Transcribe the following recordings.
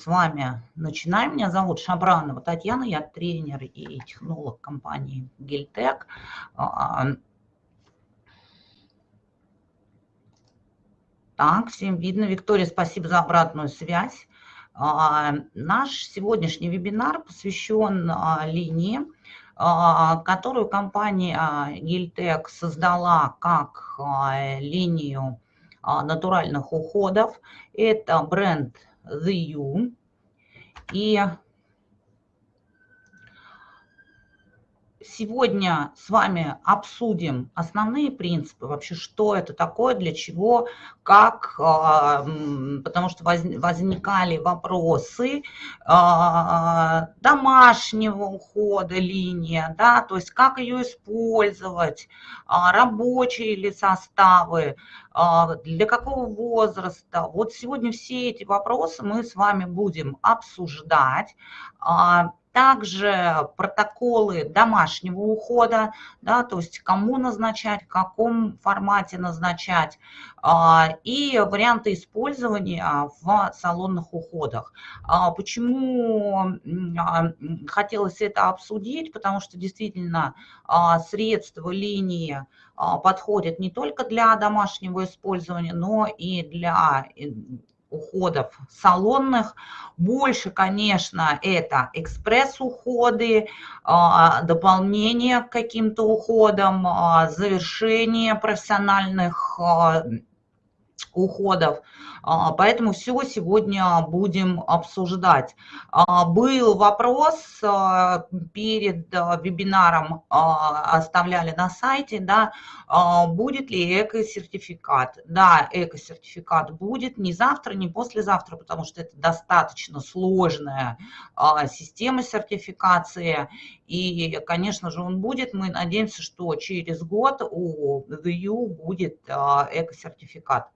с вами начинаем. Меня зовут Шабранова Татьяна, я тренер и технолог компании Гильтек. А, так, всем видно. Виктория, спасибо за обратную связь. А, наш сегодняшний вебинар посвящен а, линии, которую компания Гильтек создала как линию натуральных уходов. Это бренд The You. И сегодня с вами обсудим основные принципы, вообще что это такое, для чего, как, а, потому что возникали вопросы а, домашнего ухода линия, да, то есть как ее использовать, а, рабочие ли составы, для какого возраста. Вот сегодня все эти вопросы мы с вами будем обсуждать. Также протоколы домашнего ухода, да, то есть кому назначать, в каком формате назначать, а, и варианты использования в салонных уходах. А, почему а, хотелось это обсудить? Потому что действительно средства линии подходят не только для домашнего использования, но и для уходов салонных. Больше, конечно, это экспресс-уходы, а, дополнение к каким-то уходам, а, завершение профессиональных а, уходов. А, поэтому все сегодня будем обсуждать. А, был вопрос а, перед вебинаром, оставляли на сайте, да, будет ли эко-сертификат. Да, эко-сертификат будет не завтра, не послезавтра, потому что это достаточно сложная система сертификации. И, конечно же, он будет. Мы надеемся, что через год у VU будет эко-сертификат.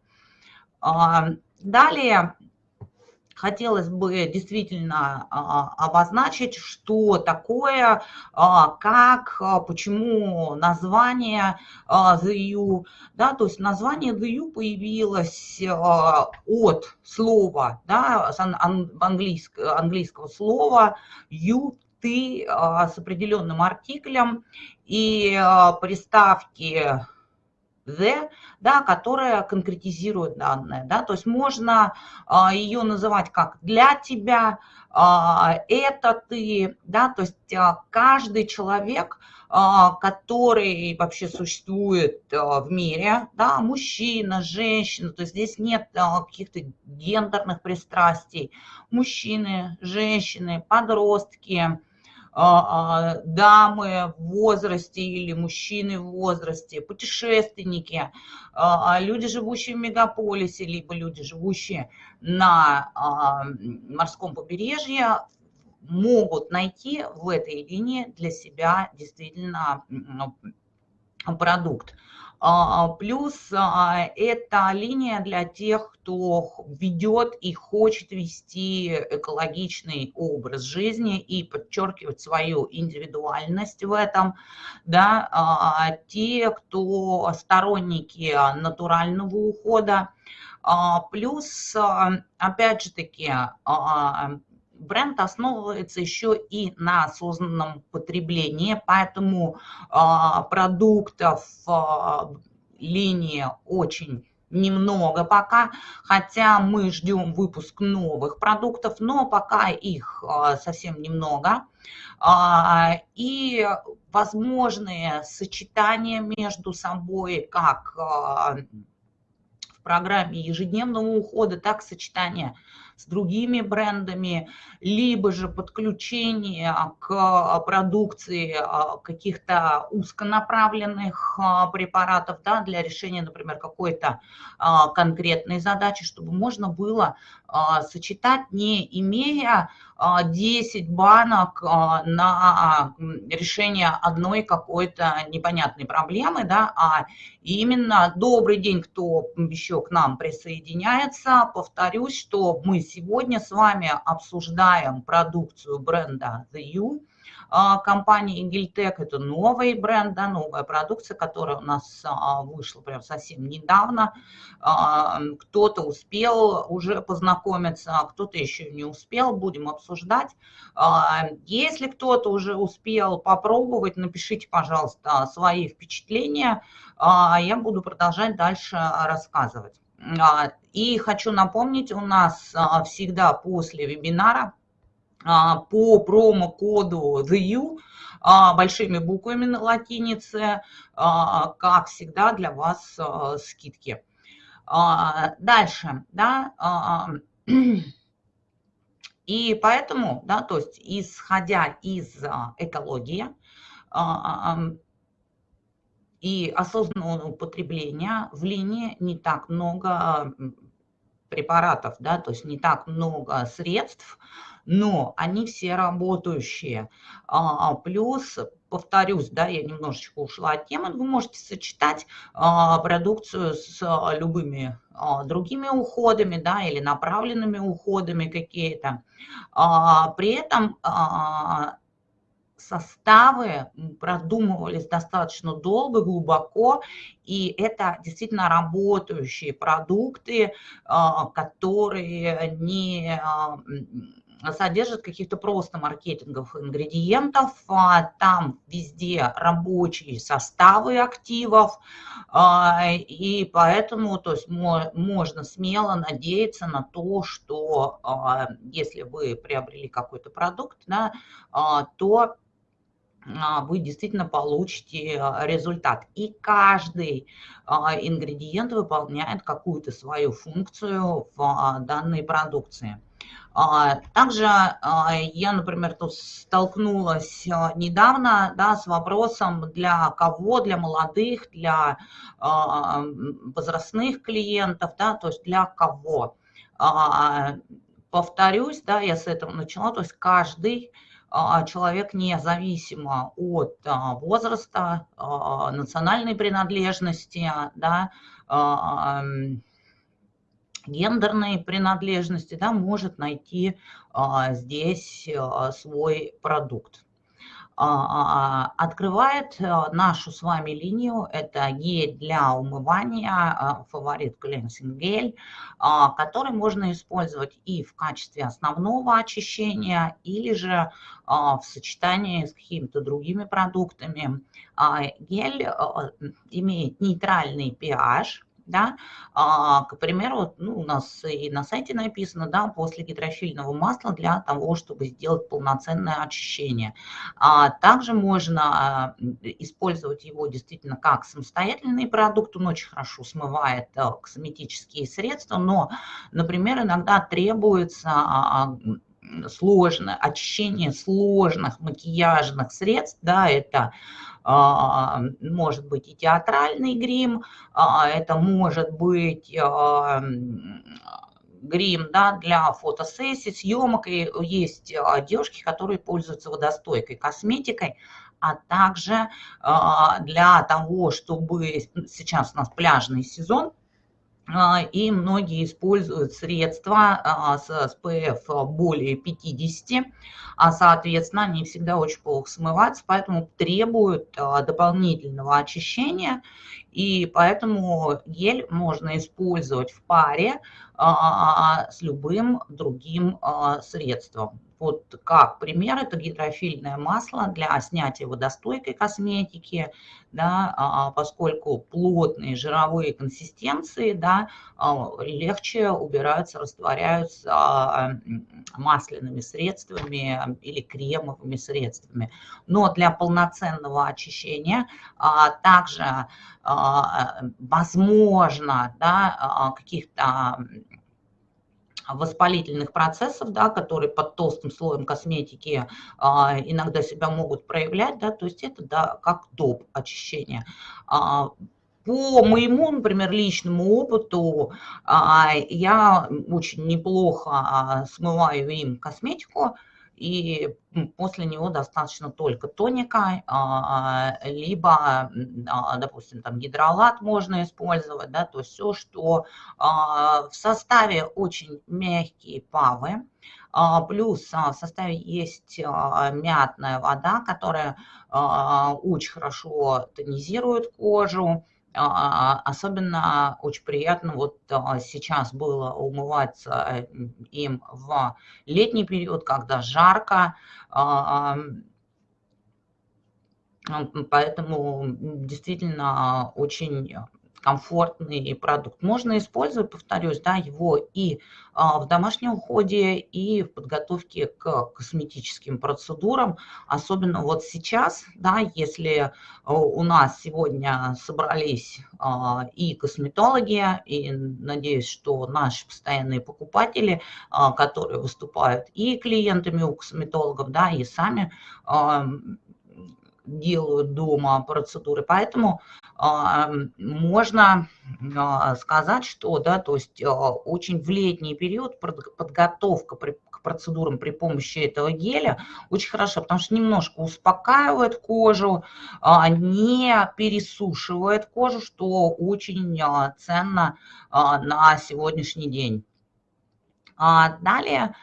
Далее хотелось бы действительно а, обозначить, что такое, а, как, а, почему название The U. Да, то есть название The U появилось от слова, да, английского, английского слова you, ты с определенным артиклем и приставки the, да, которая конкретизирует данные. Да, то есть можно а, ее называть как для тебя, а, это ты, да, то есть а, каждый человек, а, который вообще существует а, в мире, да, мужчина, женщина, то есть здесь нет а, каких-то гендерных пристрастий, мужчины, женщины, подростки, дамы в возрасте или мужчины в возрасте, путешественники, а, люди, живущие в мегаполисе, либо люди, живущие на морском побережье, могут найти в этой линии для себя действительно продукт. А, плюс а, это линия для тех, кто ведет и хочет вести экологичный образ жизни и подчеркивать свою индивидуальность в этом. Да? А, те, кто сторонники натурального ухода. Плюс, опять же таки, бренд основывается еще и на осознанном потреблении, поэтому а, продуктов а, линии очень немного пока, хотя мы ждем выпуск новых продуктов, но пока их а, совсем немного. И возможные сочетания между собой, как в программе ежедневного ухода, так сочетания с другими брендами, либо же подключение к продукции а, каких-то узконаправленных а, препаратов да, для решения, например, какой-то а, конкретной задачи, чтобы можно было сочетать, не имея 10 банок на решение одной какой-то непонятной проблемы, да, а именно добрый день, кто еще к нам присоединяется. Повторюсь, что мы сегодня с вами обсуждаем продукцию бренда The You. А, компании Гильтек. Это новый бренд, да, новая продукция, которая у нас а, вышла прям совсем недавно. А, кто-то успел уже познакомиться, кто-то еще не успел, будем обсуждать. Если кто-то уже успел попробовать, напишите, пожалуйста, свои впечатления, я буду продолжать дальше рассказывать. И хочу напомнить, у нас всегда после вебинара по промокоду THEU большими буквами на латинице, а, как всегда, для вас а, скидки. Дальше, да, и поэтому, да, то есть исходя из экологии и осознанного употребления в линии не так много препаратов, да, то есть не так много средств, но они все работающие. А, плюс, повторюсь, да, я немножечко ушла от темы, вы можете сочетать а, продукцию с а, любыми другими уходами, да, или направленными уходами какие-то. При этом составы продумывались достаточно долго, глубоко, и это действительно работающие продукты, которые не содержит каких-то просто маркетинговых ингредиентов, а, там везде рабочие составы активов, а, и поэтому то есть, можно смело надеяться на то, что а, если вы приобрели какой-то продукт, да, то вы действительно получите результат. И каждый ингредиент выполняет какую-то свою функцию в данной продукции. А, также а, я, например, тут столкнулась а, недавно да, с вопросом, для кого, для молодых, для возрастных клиентов, да, то есть для кого. Повторюсь, да, я с этого начала, то есть каждый человек независимо от возраста, национальной принадлежности, да, гендерной принадлежности, да, может найти а, здесь а, свой продукт. А, открывает нашу с вами линию, это гель для умывания, фаворит клинсинг гель, который можно использовать и в качестве основного очищения, или же в сочетании с какими-то другими продуктами. Гель имеет нейтральный pH, да, а, к примеру, ну, у нас и на сайте написано, да, после гидрофильного масла для того, чтобы сделать полноценное очищение. А также можно а, использовать его действительно как самостоятельный продукт, он очень хорошо смывает а, косметические средства, но, например, иногда требуется а, сложное очищение сложных макияжных средств, да, это а, может быть и театральный грим, а, это может быть а, грим да, для фотосессий, съемок. И есть девушки, которые пользуются водостойкой косметикой, а также для того, чтобы сейчас у нас пляжный сезон, и многие используют средства с SPF более 50, а соответственно они всегда очень плохо смываются, поэтому требуют а, дополнительного очищения, и поэтому гель можно использовать в паре а, с любым другим а, средством. Вот как пример, это гидрофильное масло для снятия водостойкой косметики, да, а, поскольку плотные жировые консистенции да, легче убираются, растворяются масляными средствами или кремовыми средствами. Но для полноценного очищения также возможно да, каких-то воспалительных процессов, да, которые под толстым слоем косметики а, иногда себя могут проявлять, да, то есть это да, как доп. очищения. А, по моему, например, личному опыту, а, я очень неплохо а, смываю им косметику, и после него достаточно только тоника, а, либо, допустим, там гидролат можно использовать, да, то есть все, что в составе очень мягкие павы, Плюс в составе есть мятная вода, которая очень хорошо тонизирует кожу, а, особенно очень приятно вот а, сейчас было умываться им в летний период, когда жарко, а, поэтому действительно очень комфортный продукт. Можно использовать, повторюсь, да, его и а, в домашнем уходе, и в подготовке к косметическим процедурам. Особенно вот сейчас, да, если а, у нас сегодня собрались а, и косметологи, и надеюсь, что наши постоянные покупатели, которые выступают и клиентами у косметологов, да, и сами делают дома процедуры. Поэтому а, можно а, сказать, что да, то есть а, очень в летний период подготовка к процедурам при помощи этого геля очень хорошо, потому что немножко успокаивает кожу, не пересушивает кожу, что очень ценно на сегодняшний день. Далее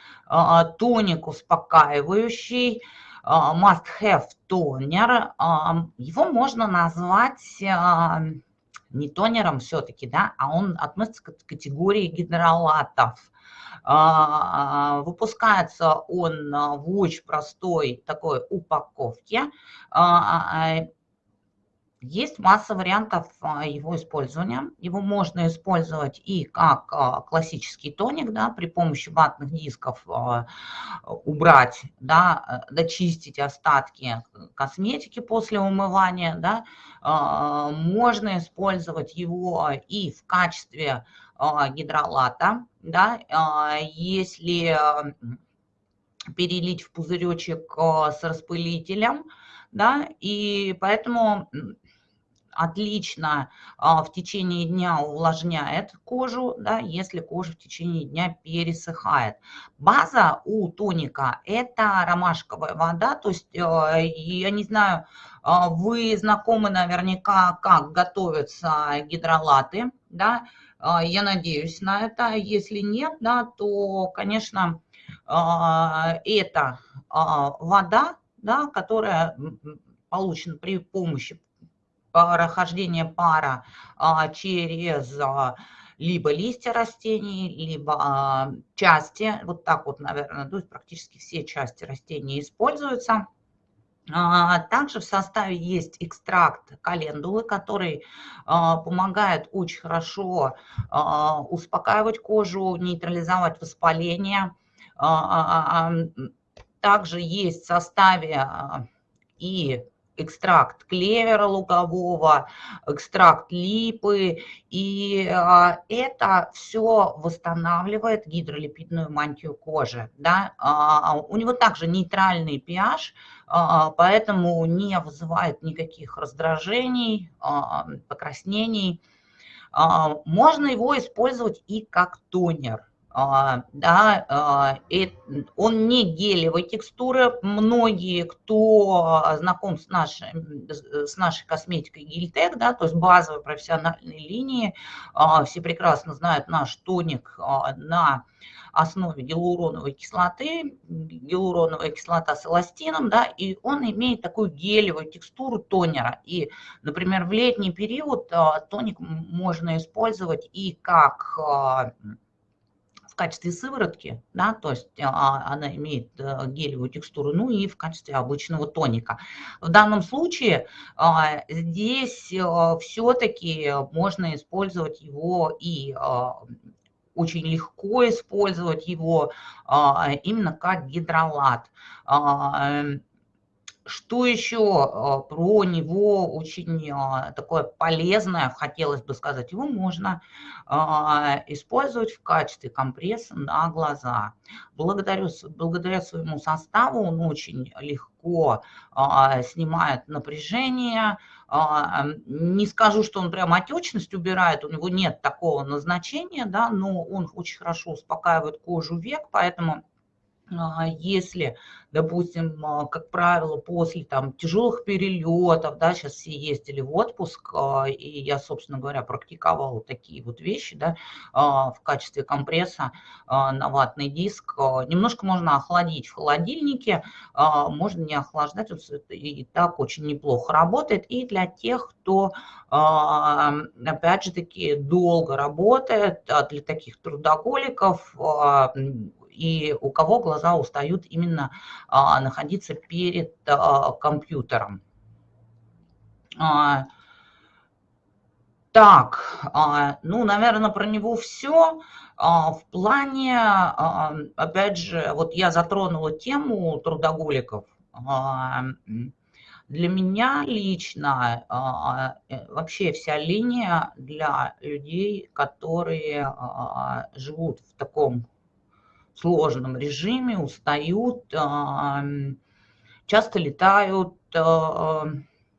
тоник успокаивающий, must-have тонер, а, его можно назвать а, не тонером все-таки, да, а он относится к категории гидролатов. Выпускается он в очень простой такой упаковке. Есть масса вариантов а, его использования. Его можно использовать и как а, классический тоник, да, при помощи ватных дисков а, убрать, да, дочистить остатки косметики после умывания. Да. Можно использовать его и в качестве гидролата, да, если перелить в пузыречек с распылителем, да, и поэтому отлично а, в течение дня увлажняет кожу, да, если кожа в течение дня пересыхает. База у тоника – это ромашковая вода, то есть, а, я не знаю, а, вы знакомы наверняка, как готовятся гидролаты, да, я надеюсь на это. Если нет, да, то, конечно, это вода, да, которая получена при помощи прохождение пара а, через а, либо листья растений, либо а, части, вот так вот, наверное, то есть практически все части растений используются. Также в составе есть экстракт календулы, который помогает очень хорошо успокаивать кожу, нейтрализовать воспаление. Также есть в составе и экстракт клевера лугового, экстракт липы, и а, это все восстанавливает гидролипидную мантию кожи. Да? А, у него также нейтральный pH, а, поэтому не вызывает никаких раздражений, покраснений. Можно его использовать и как тонер. А, да, а, он не гелевой текстуры. Многие, кто знаком с нашей, с нашей косметикой Гильтек, да, то есть базовой профессиональной линии, а, все прекрасно знают наш тоник на основе гиалуроновой кислоты, гиалуроновая кислота с эластином, да, и он имеет такую гелевую текстуру тонера. И, например, в летний период тоник можно использовать и как качестве сыворотки, да, то есть а, она имеет э, гелевую текстуру, ну и в качестве обычного тоника. В данном случае а, здесь э, все-таки можно использовать его и очень легко использовать его именно как гидролат. Что еще а, про него очень а, такое полезное, хотелось бы сказать, его можно а, использовать в качестве компресса на глаза. Благодаря, благодаря своему составу он очень легко снимает напряжение, не скажу, что он прям отечность убирает, у него нет такого назначения, да, но он очень хорошо успокаивает кожу век, поэтому если, допустим, а, как правило, после там тяжелых перелетов, да, сейчас все ездили в отпуск, а, и я, собственно говоря, практиковала такие вот вещи, да, в качестве компресса на ватный диск. Немножко можно охладить в холодильнике, можно не охлаждать, и так очень неплохо работает. И для тех, кто, опять же таки, долго работает, для таких трудоголиков, и у кого глаза устают именно а, находиться перед а, компьютером. А, так, ну, наверное, про него все. В плане, опять же, вот я затронула тему трудоголиков. Для меня лично э, вообще вся линия для людей, которые живут в таком сложном режиме, устают, часто летают, а,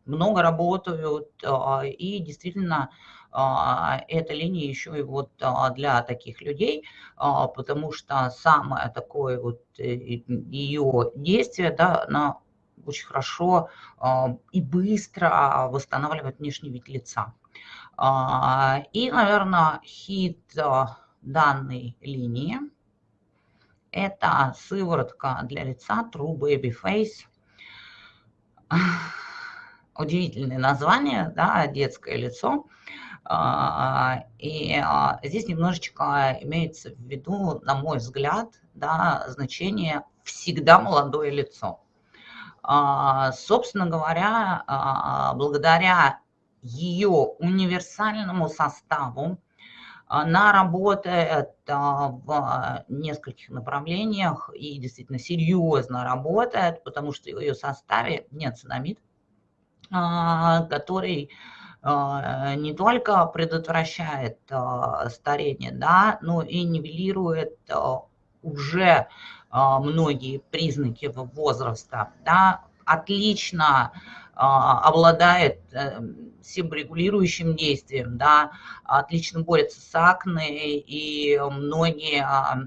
много работают, а, и действительно а, эта линия еще и вот для таких людей, потому что самое такое вот э, ее действие, да, она очень хорошо и быстро восстанавливает внешний вид лица. И, наверное, хит данной линии – это сыворотка для лица True Baby Face. Удивительное название, да, детское лицо. А, и а, здесь немножечко имеется в виду, на мой взгляд, да, значение «всегда молодое лицо». А, собственно говоря, благодаря ее универсальному составу, она работает а, в нескольких направлениях и действительно серьезно работает, потому что в ее составе нет цинамид, а, который а, не только предотвращает старение, да, но и нивелирует уже многие признаки возраста, да, отлично обладает себорегулирующим действием, да, отлично борется с акне, и многие а,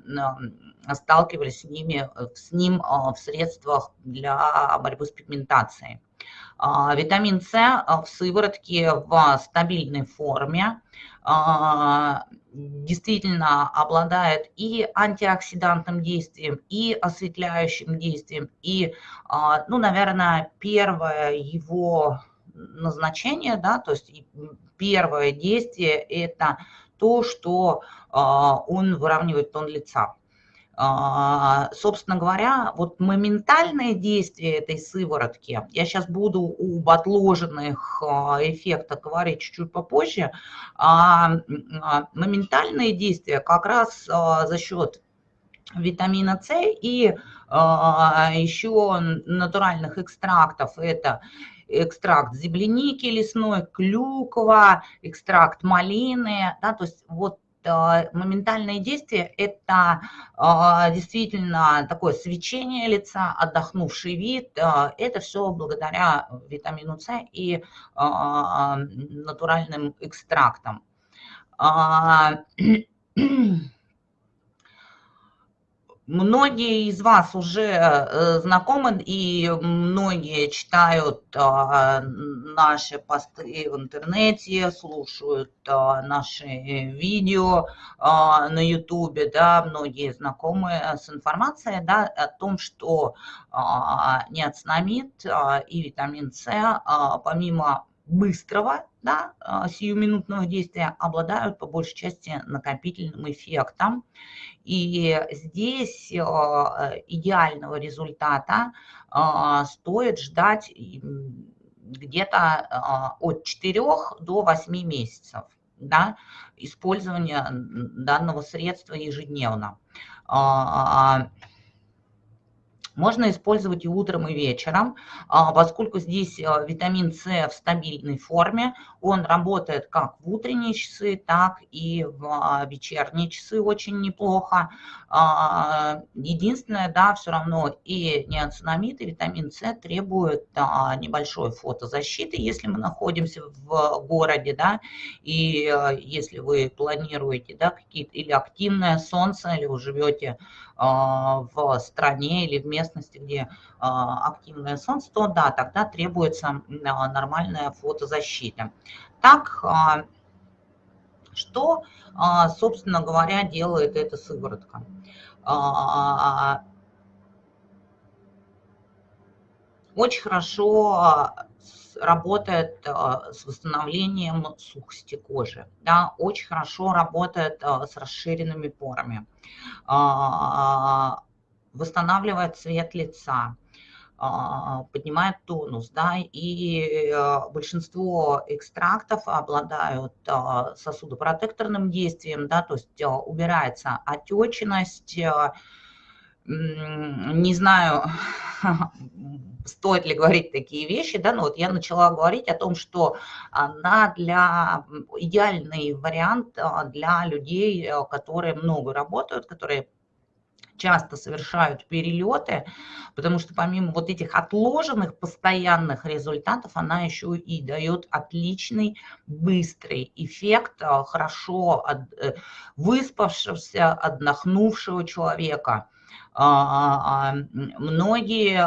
сталкивались с, ними, с ним а, в средствах для борьбы с пигментацией. А, витамин С в сыворотке в стабильной форме действительно обладает и антиоксидантным действием, и осветляющим действием, и, ну, наверное, первое его назначение, да, то есть первое действие – это то, что а, он выравнивает тон лица. А, собственно говоря, вот моментальное действие этой сыворотки, я сейчас буду об отложенных а, эффектах говорить чуть-чуть попозже, моментальное действие как раз за счет витамина С и еще натуральных экстрактов, это экстракт земляники лесной, клюква, экстракт малины, да, то есть вот э, моментальное действие – это э, действительно такое свечение лица, отдохнувший вид. Э, это все благодаря витамину С и натуральным экстрактам. Многие из вас уже э, знакомы и многие читают а, наши посты в интернете, слушают а, наши видео на ютубе, да, многие знакомы с информацией, да, о том, что неоцинамид и витамин С, помимо быстрого, да, сиюминутного действия, обладают по большей части накопительным эффектом. И здесь э, идеального результата э, стоит ждать где-то э, от 4 до 8 месяцев да, использования данного средства ежедневно. Можно использовать и утром, и вечером, а, поскольку здесь а, витамин С в стабильной форме, он работает как в утренние часы, так и в а, вечерние часы очень неплохо. Единственное, да, все равно и неоцинамид, и витамин С требуют небольшой фотозащиты, если мы находимся в городе, да, и если вы планируете, да, какие-то или активное солнце, или вы живете в стране или в местности, где активное солнце, то да, тогда требуется нормальная фотозащита. Так, что, собственно говоря, делает эта сыворотка? Очень хорошо работает с восстановлением сухости кожи, да, очень хорошо работает с расширенными порами, восстанавливает цвет лица, поднимает тонус, да, и большинство экстрактов обладают сосудопротекторным действием, да, то есть убирается отечность, не знаю, стоит ли говорить такие вещи, да, но вот я начала говорить о том, что она для, идеальный вариант а, для людей, э, которые много работают, которые часто совершают перелеты, потому что помимо вот этих отложенных постоянных результатов, она еще и дает отличный, быстрый эффект а, хорошо э, выспавшегося, отдохнувшего человека. А, а, многие,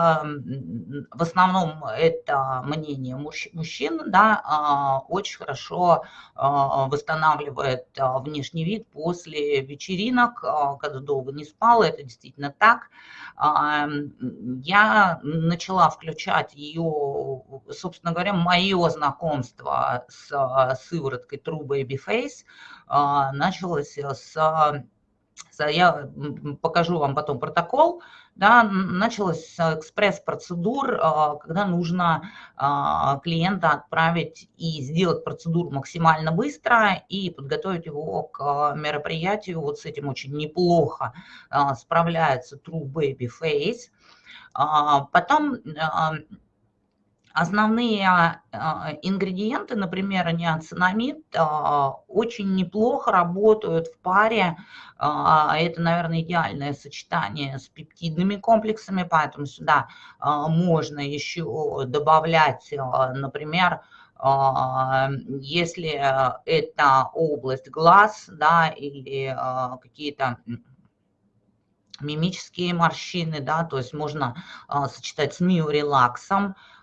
в основном это мнение мужчин, да, а, очень хорошо восстанавливает внешний вид после вечеринок, когда долго не спала, это действительно так. Я начала включать ее, собственно говоря, мое знакомство с сывороткой True Baby Face началось с я покажу вам потом протокол, да, началась экспресс-процедур, а, когда нужно а, клиента отправить и сделать процедуру максимально быстро и подготовить его к мероприятию. Вот с этим очень неплохо а, справляется True Baby Face. Потом Основные а, а, ингредиенты, например, неоцинамид, а, очень неплохо работают в паре. Это, наверное, идеальное сочетание с пептидными комплексами, поэтому сюда можно еще добавлять, например, если это область глаз да, или какие-то мимические морщины, да, то есть можно сочетать с миорелаксом, а,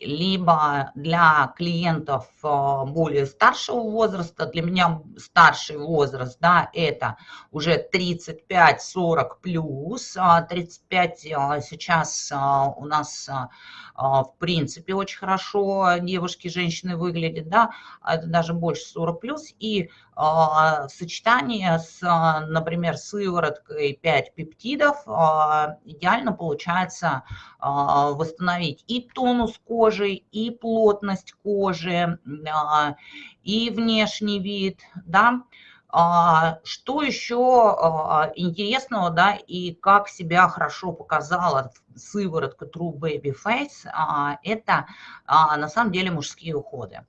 либо для клиентов а, более старшего возраста, для меня старший возраст, да, это уже 35-40 плюс, 35 а, сейчас у нас в принципе очень хорошо девушки, женщины выглядят, да, это даже больше 40 плюс, и в сочетании с, например, сывороткой 5 пептидов идеально получается восстановить и тонус кожи, и плотность кожи, и внешний вид, да, что еще интересного, да, и как себя хорошо показала сыворотка True Baby Face, это на самом деле мужские уходы.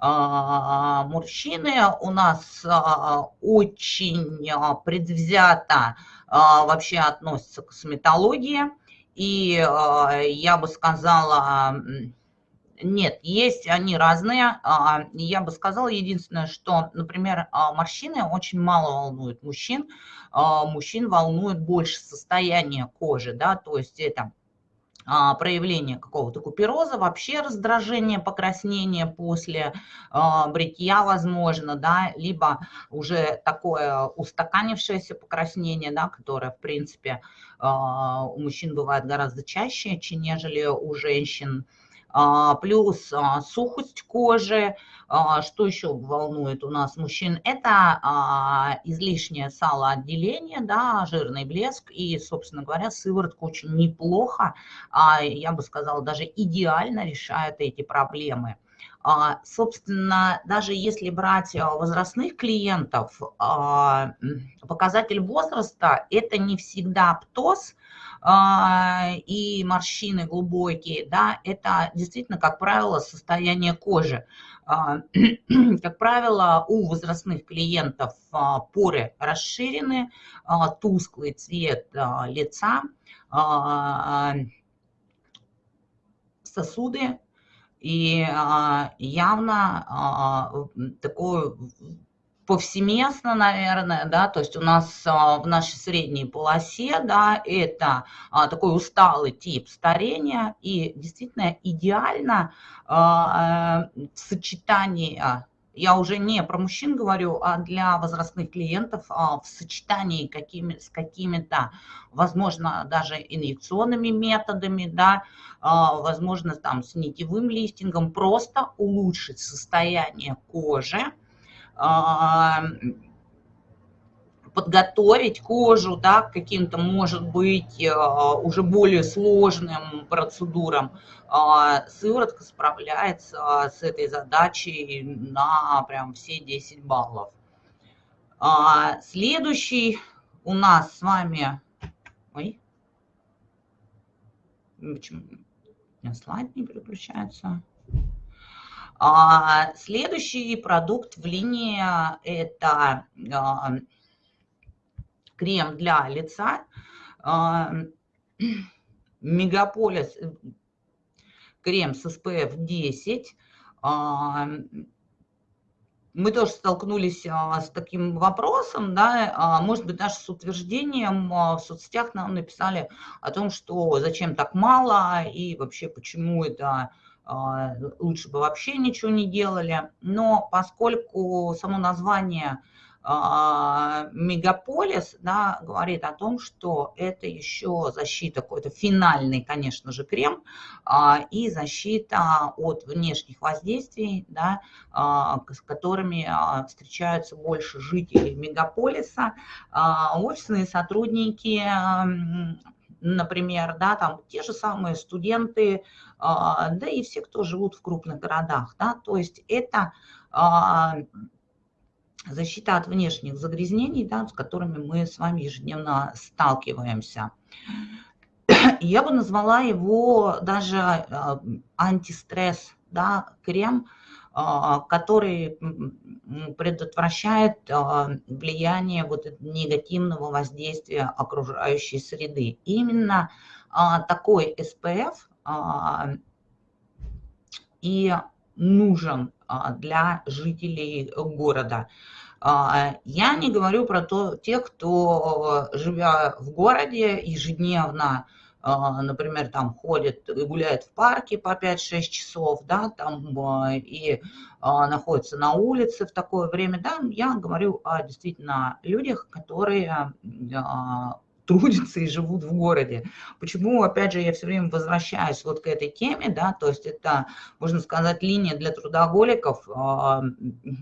Мужчины у нас очень предвзято вообще относятся к косметологии, и я бы сказала, нет, есть они разные. А, я бы сказала единственное, что, например, а, морщины очень мало волнуют мужчин. А, мужчин волнует больше состояние кожи, да, то есть это проявление какого-то купероза, вообще раздражение, покраснение после бритья возможно, да, либо уже такое устаканившееся покраснение, да, которое, в принципе, у мужчин бывает гораздо чаще, чем нежели у женщин. А, плюс а, сухость кожи. А, что еще волнует у нас мужчин? Это излишнее салоотделение, да, жирный блеск и, собственно говоря, сыворотка очень неплохо, я бы сказала, даже идеально решает эти проблемы. Собственно, даже если брать возрастных клиентов, показатель возраста – это не всегда птоз, и морщины глубокие, да, это действительно, как правило, состояние кожи. А, как правило, у возрастных клиентов а, поры расширены, тусклый цвет лица, сосуды и явно такое повсеместно, наверное, да, то есть у нас а, в нашей средней полосе, да, это а, такой усталый тип старения. И действительно идеально а, в сочетании я уже не про мужчин говорю, а для возрастных клиентов в сочетании какими, с какими-то, возможно, даже инъекционными методами, да, возможно, там с нитевым листингом, просто улучшить состояние кожи, подготовить кожу да, к каким-то, может быть, э, уже более сложным процедурам. А, сыворотка справляется с этой задачей на прям все 10 баллов. А, следующий у нас с вами... Ой, почему у меня слайд не переключается? А, следующий продукт в линии – это а, крем для лица. А, Мегаполис крем с SPF 10. Мы тоже столкнулись с таким вопросом, да, может быть, даже с утверждением в соцсетях нам написали о том, что зачем так мало и вообще почему это лучше бы вообще ничего не делали. Но поскольку само название а, мегаполис да, говорит о том, что это еще защита, какой-то финальный, конечно же, крем а, и защита от внешних воздействий, да, с которыми встречаются больше жителей мегаполиса. Офисные сотрудники например, да, там те же самые студенты, а, да и все, кто живут в крупных городах, да, то есть это а, защита от внешних загрязнений, да, с которыми мы с вами ежедневно сталкиваемся. Я бы назвала его даже а, антистресс, да, крем, который предотвращает а, влияние вот негативного воздействия окружающей среды. Именно а, такой SPF и нужен для жителей города. Я не говорю про то, тех, кто, живя в городе, ежедневно а, например, там ходит и гуляет в парке по 5-6 часов, да, там а, и а, находится на улице в такое время, да, я говорю о действительно людях, которые трудятся и живут в городе. Почему, опять же, я все время возвращаюсь вот к этой теме, да, то есть это, можно сказать, линия для трудоголиков, а,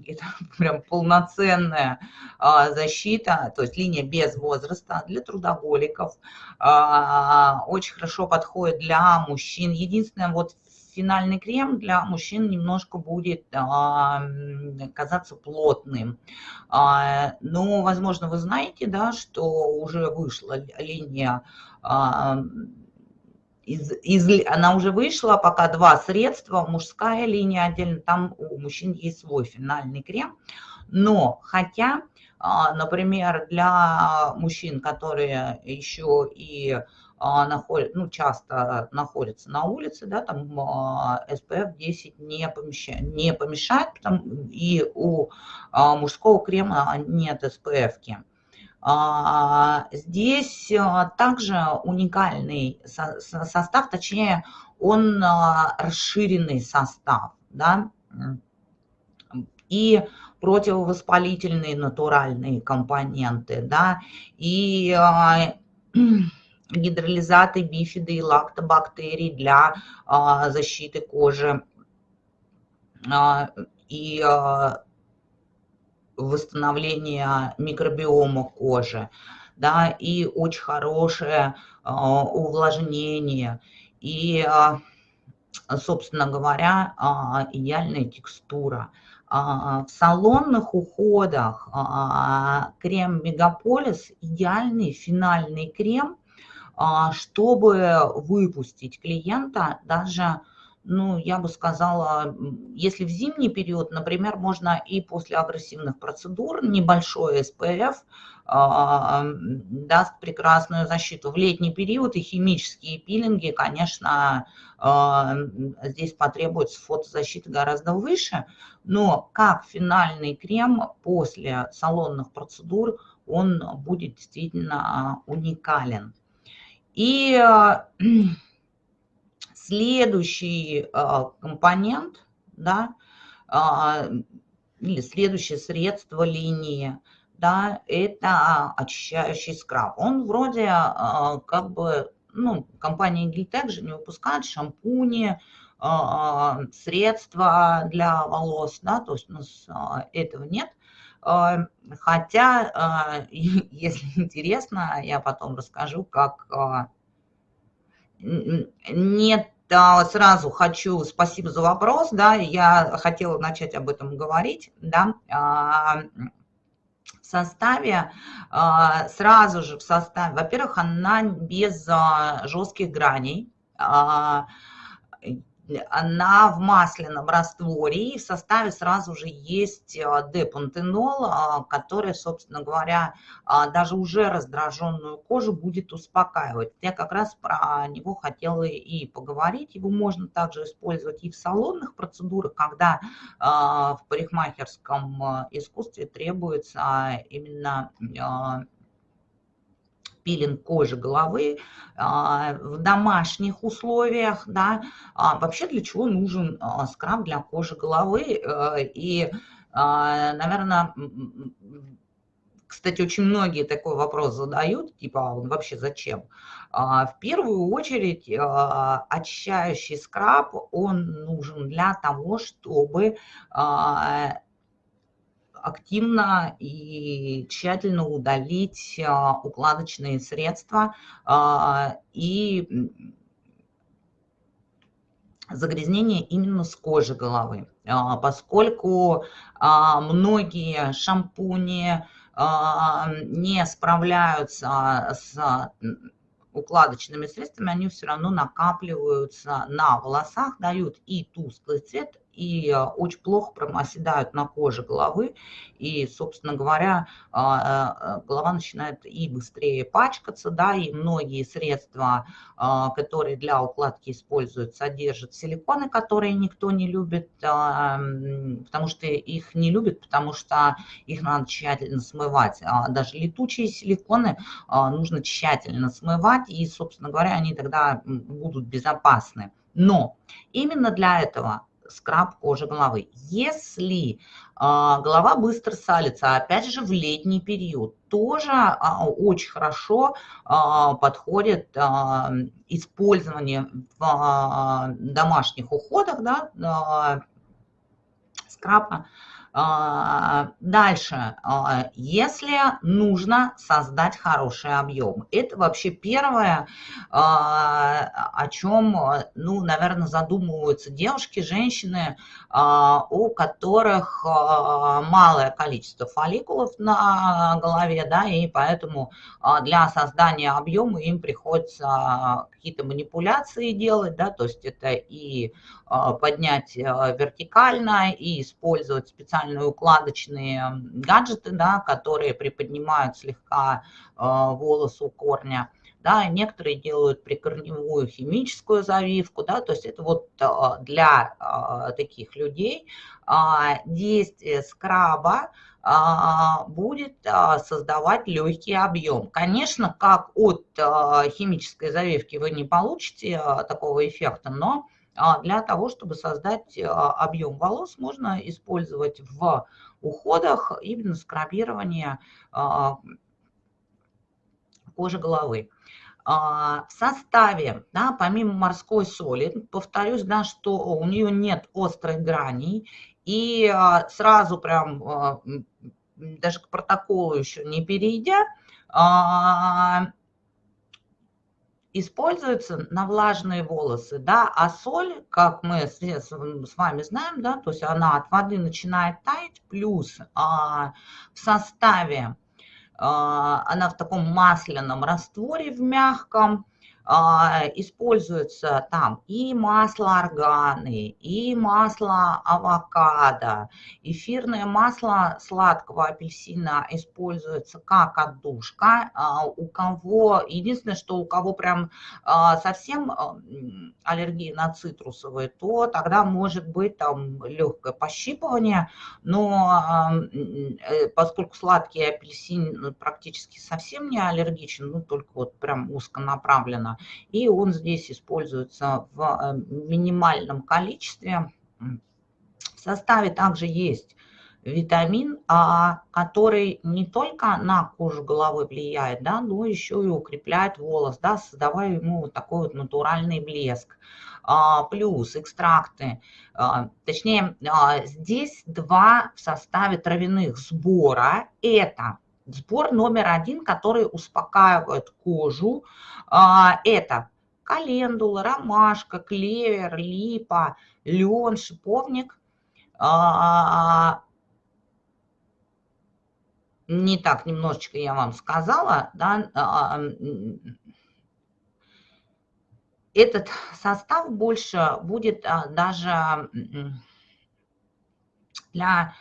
это прям полноценная а, защита, то есть линия без возраста для трудоголиков, а, очень хорошо подходит для мужчин. Единственное, вот финальный крем для мужчин немножко будет а, казаться плотным. А, но, возможно, вы знаете, да, что уже вышла линия а, из, из, она уже вышла, пока два средства, мужская линия отдельно, там у мужчин есть свой финальный крем. Но хотя, например, для мужчин, которые еще и находят, ну, часто находятся на улице, да, там SPF 10 не, помещает, не помешает, потому, и у а, мужского крема нет SPF. -ки. Здесь а, также уникальный состав, точнее, он расширенный состав, да, и противовоспалительные натуральные компоненты, да, и гидролизаты, бифиды и лактобактерий для а, защиты кожи а, и а, восстановления микробиома кожи, да, и очень хорошее увлажнение, и, собственно говоря, идеальная текстура. В салонных уходах крем Мегаполис идеальный финальный крем – чтобы выпустить клиента даже ну, я бы сказала, если в зимний период, например, можно и после агрессивных процедур небольшой СПФ а, даст прекрасную защиту. В летний период и химические пилинги, конечно, а, здесь потребуется фотозащита гораздо выше, но как финальный крем после салонных процедур он будет действительно уникален. И Следующий а, компонент, да, а, или следующее средство линии, да, это очищающий скраб. Он вроде а, как бы, ну, компания Giltec же не выпускает шампуни, средства для волос, да, то есть у нас этого нет. Хотя, если интересно, я потом расскажу, как нет да, сразу хочу, спасибо за вопрос, да, я хотела начать об этом говорить, да, а, в составе, а, сразу же в составе, во-первых, она без а, жестких граней, она в масляном растворе, и в составе сразу же есть э, депантенол, а, который, собственно говоря, а, даже уже раздраженную кожу будет успокаивать. Я как раз про него хотела и поговорить. Его можно также использовать и в салонных процедурах, когда а, в парикмахерском э, искусстве требуется именно пилинг кожи головы а, в домашних условиях, да, а вообще для чего нужен а, скраб для кожи головы э, и, наверное, кстати, очень многие такой вопрос задают, типа, а он вообще зачем? В первую очередь, очищающий скраб, он нужен для того, чтобы активно и тщательно удалить а, укладочные средства а, и загрязнение именно с кожи головы, а, поскольку многие шампуни не справляются с укладочными средствами, они все равно накапливаются на волосах, дают и тусклый цвет, и э, очень плохо оседают на коже головы. И, собственно говоря, а, э, голова начинает и быстрее пачкаться, да, и многие средства, а, которые для укладки используют, содержат силиконы, которые никто не любит, а, потому что их не любят, потому что их надо тщательно смывать. Даже летучие силиконы нужно тщательно смывать, и, собственно говоря, они тогда будут безопасны. Но именно для этого скраб кожи головы. Если а, голова быстро салится, опять же в летний период, тоже а, очень хорошо а, подходит а, использование в а, домашних уходах да, а, скраба а, дальше, а, если нужно создать хороший объем, это вообще первое, а, о чем, ну, наверное, задумываются девушки, женщины, у которых малое количество фолликулов на голове, да, и поэтому для создания объема им приходится какие-то манипуляции делать, да, то есть это и поднять вертикально, и использовать специальные укладочные гаджеты, да, которые приподнимают слегка э, волос у корня. Да, некоторые делают прикорневую химическую завивку, да, то есть это вот для таких людей действие скраба будет создавать легкий объем. Конечно, как от химической завивки вы не получите такого эффекта, но а для того, чтобы создать а, объем волос, можно использовать в уходах именно скрабирование а, кожи головы. В составе, да, помимо морской соли, повторюсь, да, что у нее нет острых граней, и сразу прям, даже к протоколу еще не перейдя, используется на влажные волосы, да, а соль, как мы с, вами знаем, да, то есть она от воды начинает таять, плюс а, в составе а, она в таком масляном растворе, в мягком, используется там и масло органы, и масло авокадо, эфирное масло сладкого апельсина используется как отдушка. А, у кого, единственное, что у кого прям а, совсем аллергия на цитрусовые, то тогда может быть там легкое пощипывание, но э, поскольку сладкий апельсин практически совсем не аллергичен, ну только вот прям узконаправленно, и он здесь используется в э, минимальном количестве. В составе также есть витамин А, который не только на кожу головы влияет, да, но еще и укрепляет волос, да, создавая ему вот такой вот натуральный блеск. А, плюс экстракты, а, точнее, а, здесь два в составе травяных сбора. Это Сбор номер один, который успокаивает кожу, а, это календула, ромашка, клевер, липа, лен, шиповник. А, не так немножечко я вам сказала, да, а, этот состав больше будет даже для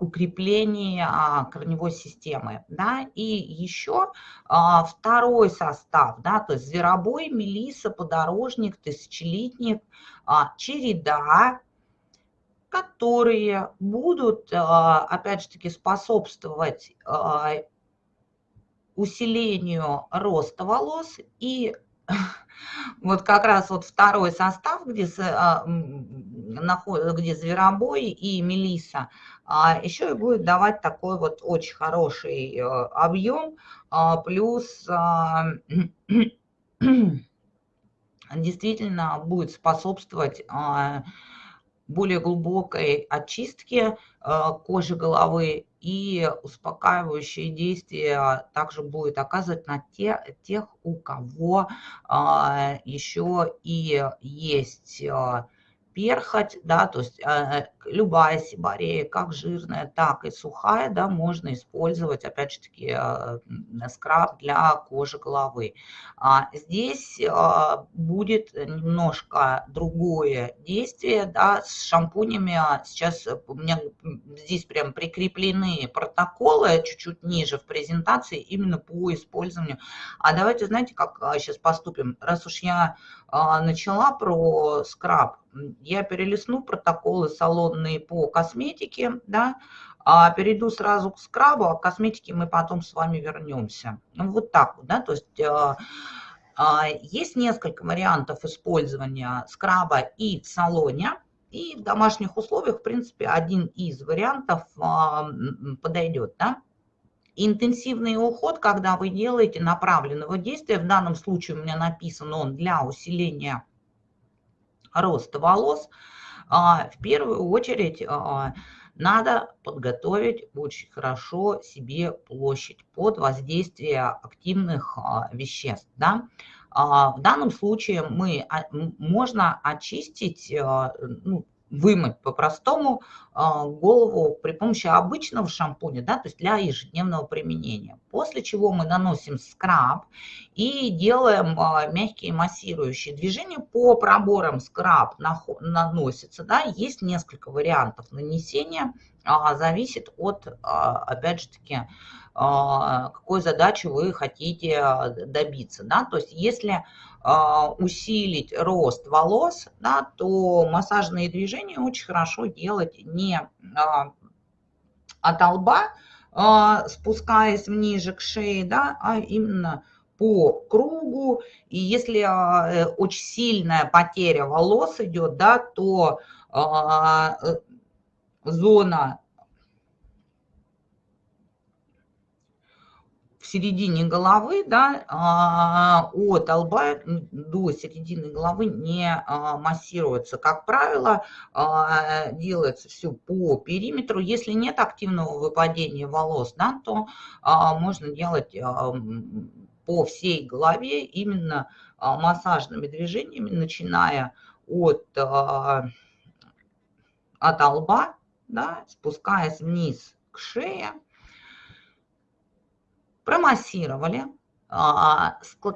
укрепление а, корневой системы. Да? И еще а, второй состав, да, то есть зверобой, мелиса, подорожник, тысячелетник, череда, которые будут, опять же таки, способствовать усилению роста волос и вот как раз вот второй состав, где, где зверобой и мелиса, а еще и будет давать такой вот очень хороший э, объем, а, плюс а, действительно будет способствовать а, более глубокой очистке кожи головы и успокаивающее действие также будет оказывать на те, тех, у кого еще и есть перхоть, да, то есть э, любая сибарея, как жирная, так и сухая, да, можно использовать, опять же таки, э, скраб для кожи головы. А здесь э, будет немножко другое действие, да, с шампунями. Сейчас у меня здесь прям прикреплены протоколы чуть-чуть ниже в презентации именно по использованию. А давайте, знаете, как сейчас поступим? Раз уж я начала про скраб, я перелистну протоколы салонные по косметике, да, а перейду сразу к скрабу, а к косметике мы потом с вами вернемся. Ну, вот так вот, да, то есть а, а, есть несколько вариантов использования скраба и в салоне, и в домашних условиях, в принципе, один из вариантов а, подойдет, да. Интенсивный уход, когда вы делаете направленного действия, в данном случае у меня написан он для усиления роста волос, а, в первую очередь а, надо подготовить очень хорошо себе площадь под воздействие активных а, веществ. Да? В данном случае мы, можно очистить ну, вымыть по-простому а, голову при помощи обычного шампуня, да, то есть для ежедневного применения. После чего мы наносим скраб и делаем а, мягкие массирующие движения. По проборам скраб наносится, да, есть несколько вариантов нанесения, а, зависит от, опять же таки, какой задачи вы хотите добиться. Да? То есть если усилить рост волос, да, то массажные движения очень хорошо делать не а, от лба, а, спускаясь ниже к шее, да, а именно по кругу. И если э, очень сильная потеря волос идет, да, то э, зона середине головы, да, а, от лба до середины головы не а, массируется. Как правило, а, делается все по периметру. Если нет активного выпадения волос, да, то можно делать по всей голове именно массажными движениями, начиная от, от лба, да, спускаясь вниз к шее, промассировали,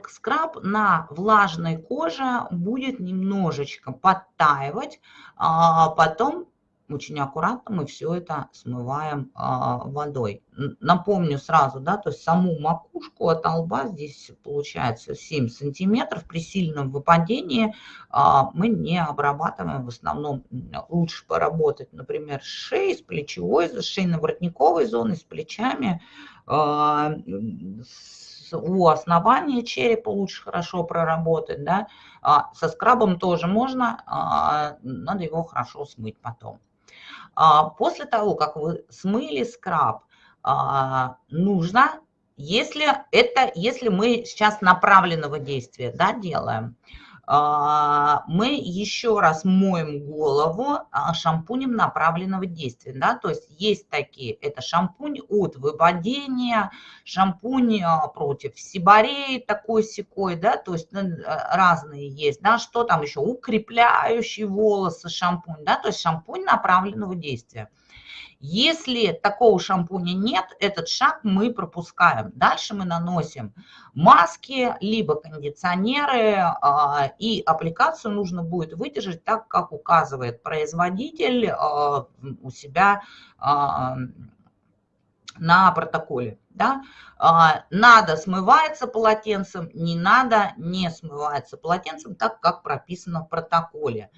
скраб на влажной коже будет немножечко подтаивать, потом очень аккуратно мы все это смываем а, водой. Напомню сразу, да, то есть саму макушку от лба здесь получается 7 сантиметров. При сильном выпадении а, мы не обрабатываем, в основном лучше поработать, например, с шеей, с плечевой, с шейно-воротниковой зоной, с плечами, а, с, у основания черепа лучше хорошо проработать, да, а, со скрабом тоже можно, а, надо его хорошо смыть потом. А, после того, как вы смыли скраб, а, нужно, если это, если мы сейчас направленного действия да, делаем, мы еще раз моем голову а, шампунем направленного действия. Да? То есть есть такие, это шампунь от выпадения, шампунь а, против сибореи такой секой, да, то есть ну, разные есть, да, что там еще, укрепляющий волосы шампунь, да, то есть шампунь направленного действия. Если такого шампуня нет, этот шаг мы пропускаем. Дальше мы наносим маски, либо кондиционеры, а, и аппликацию нужно будет выдержать так, как указывает производитель а, у себя а, на протоколе. Да? Надо смывается полотенцем, не надо не смывается полотенцем, так как прописано в протоколе.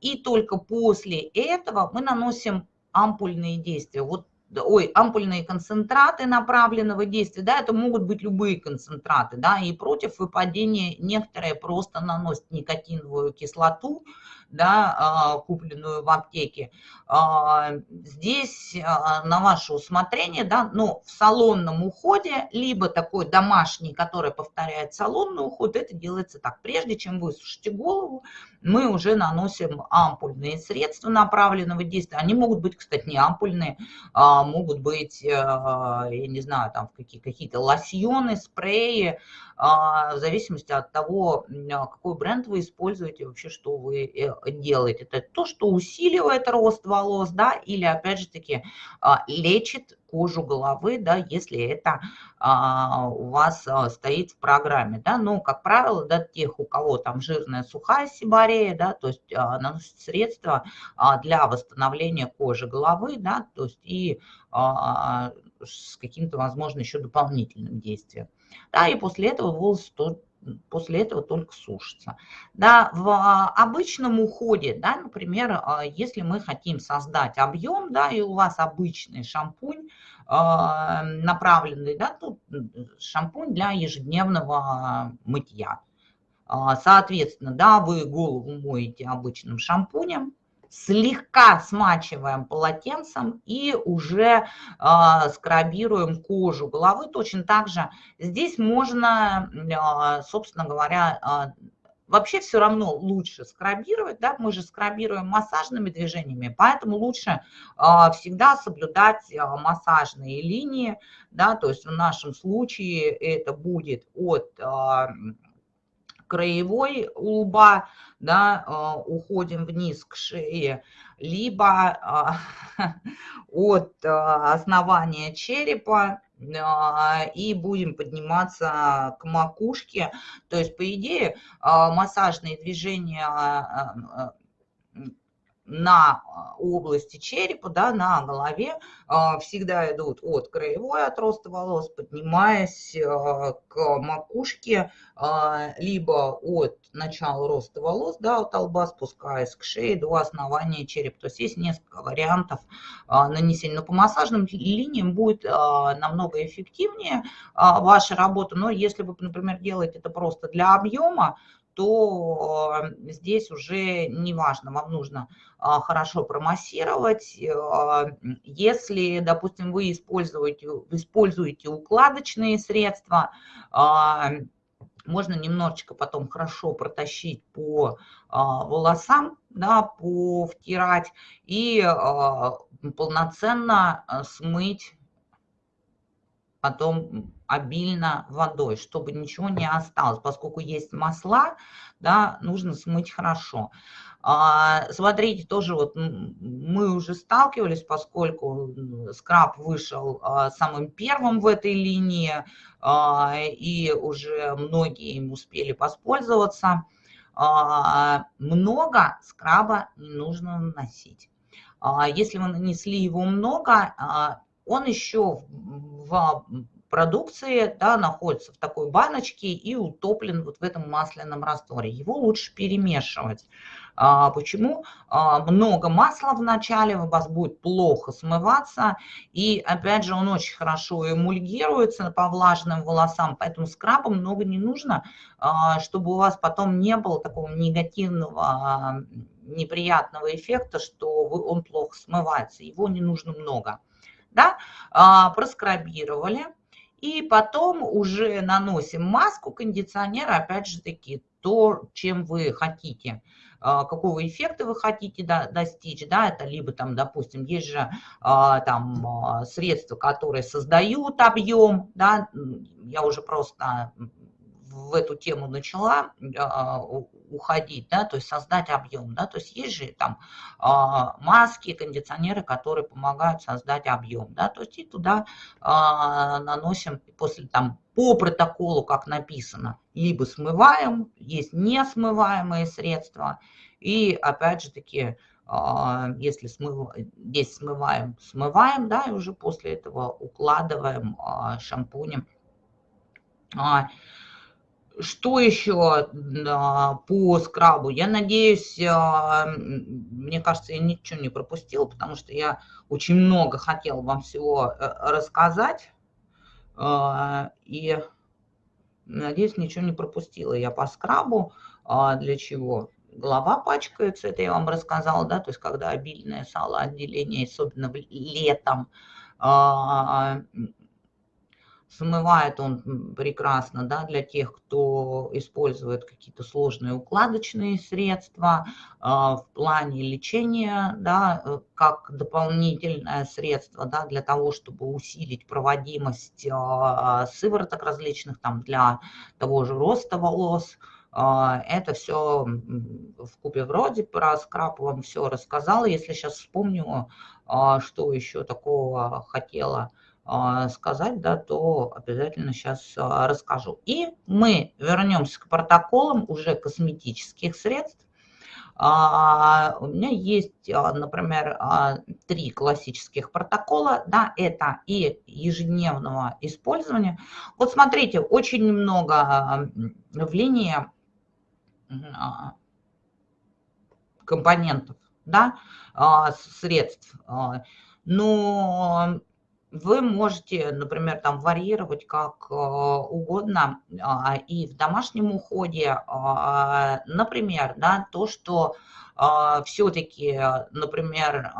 И только после этого мы наносим ампульные действия. Вот ой, ампульные концентраты направленного действия, да, это могут быть любые концентраты, да, и против выпадения некоторые просто наносят никотиновую кислоту, да, а, купленную в аптеке. А, здесь а, на ваше усмотрение, да, но в салонном уходе, либо такой домашний, который повторяет салонный уход, это делается так. Прежде чем вы сушите голову, мы уже наносим ампульные средства направленного действия. Они могут быть, кстати, не ампульные, могут быть, я не знаю, там какие-то лосьоны, спреи, в зависимости от того, какой бренд вы используете, вообще, что вы э, делает. Это то, что усиливает рост волос, да, или опять же таки а, лечит кожу головы, да, если это а, у вас а, стоит в программе, да, но, как правило, да, тех, у кого там жирная сухая сибарея, да, то есть а, наносят средства для восстановления кожи головы, да, то есть и с каким-то, возможно, еще дополнительным действием. Да, и после этого волосы то, после этого только сушится. Да, в а, обычном уходе, да, например, а, если мы хотим создать объем, да, и у вас обычный шампунь, а, направленный, да, тут шампунь для ежедневного мытья. Соответственно, да, вы голову моете обычным шампунем, слегка смачиваем полотенцем и уже э, скрабируем кожу головы. Точно так же здесь можно, э, собственно говоря, э, вообще все равно лучше скрабировать, да, мы же скрабируем массажными движениями, поэтому лучше э, всегда соблюдать э, массажные линии, да, то есть в нашем случае это будет от э, краевой лба, да, а, уходим вниз к шее, либо а, от а, основания черепа и будем подниматься к макушке. То есть, по идее, массажные движения на а, области черепа, да, на голове а, всегда идут от краевой отроста волос, поднимаясь а, к макушке, либо от начала роста волос, да, от лба, спускаясь к шее до основания черепа. То есть есть несколько вариантов нанесения. Но по массажным линиям будет намного эффективнее ваша работа. Но если вы, например, делаете это просто для объема, то здесь уже не важно, вам нужно а, хорошо промассировать. А, если, допустим, вы используете, используете укладочные средства, а, можно немножечко потом хорошо протащить по волосам, да, по втирать и полноценно смыть потом обильно водой, чтобы ничего не осталось. Поскольку есть масла, да, нужно смыть хорошо. А, смотрите, тоже вот мы уже сталкивались, поскольку скраб вышел а, самым первым в этой линии, а, и уже многие им успели воспользоваться. Много скраба не нужно наносить. Если вы нанесли его много, он еще в продукции да, находится в такой баночке и утоплен вот в этом масляном растворе. Его лучше перемешивать. А, почему? А, много масла в начале, у вас будет плохо смываться. И опять же, он очень хорошо эмульгируется по влажным волосам, поэтому скраба много не нужно, а, чтобы у вас потом не было такого негативного, неприятного эффекта, что он плохо смывается. Его не нужно много. Да? Проскрабировали. И потом уже наносим маску кондиционера, опять же таки, то, чем вы хотите. А, какого эффекта вы хотите достичь, да, это либо там, допустим, есть же а, там а, средства, которые создают объем, да, я уже просто в эту тему начала уходить, да, то есть создать объем, да, то есть есть же там маски, кондиционеры, которые помогают создать объем, да, то есть и туда наносим после там по протоколу, как написано, либо смываем, есть несмываемые средства, и опять же таки, а, если смыв... здесь смываем, смываем, да, и уже после этого укладываем шампунем. А, что еще по скрабу? Я надеюсь, мне кажется, я ничего не пропустил, потому что я очень много хотела вам всего э, рассказать. А, и надеюсь, ничего не пропустила я по скрабу. А, для чего? Голова пачкается, это я вам рассказала, да, то есть когда обильное салоотделение, особенно летом, а, Смывает он прекрасно да, для тех, кто использует какие-то сложные укладочные средства а, в плане лечения, да, э, как дополнительное средство да, для того, чтобы усилить проводимость а, сывороток различных там, для того же роста волос. А, это все в купе вроде про скраб вам все рассказала. Если сейчас вспомню, что еще такого хотела сказать, да, то обязательно сейчас а, расскажу. И мы вернемся к протоколам уже косметических средств. А, у меня есть, например, три классических протокола, да, это и ежедневного использования. Вот смотрите, очень много в линии компонентов, да, средств, но вы можете, например, там варьировать как э, угодно а, и в домашнем уходе. А, например, да, то, что а, все-таки, например,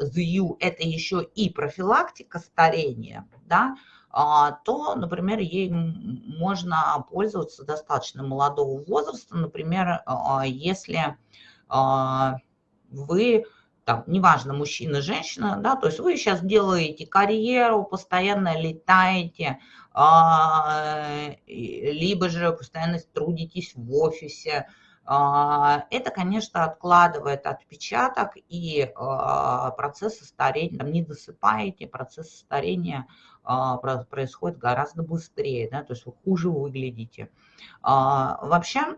ЗЮ – это еще и профилактика старения, да, то, например, ей можно пользоваться достаточно молодого возраста, например, если вы там, неважно, мужчина, женщина, да, то есть вы сейчас делаете карьеру, постоянно летаете, а, либо же постоянно трудитесь в офисе, а, это, конечно, откладывает отпечаток, и а, процесс старения, там, не досыпаете, процесс старения происходит гораздо быстрее, да, то есть вы хуже выглядите. Вообще,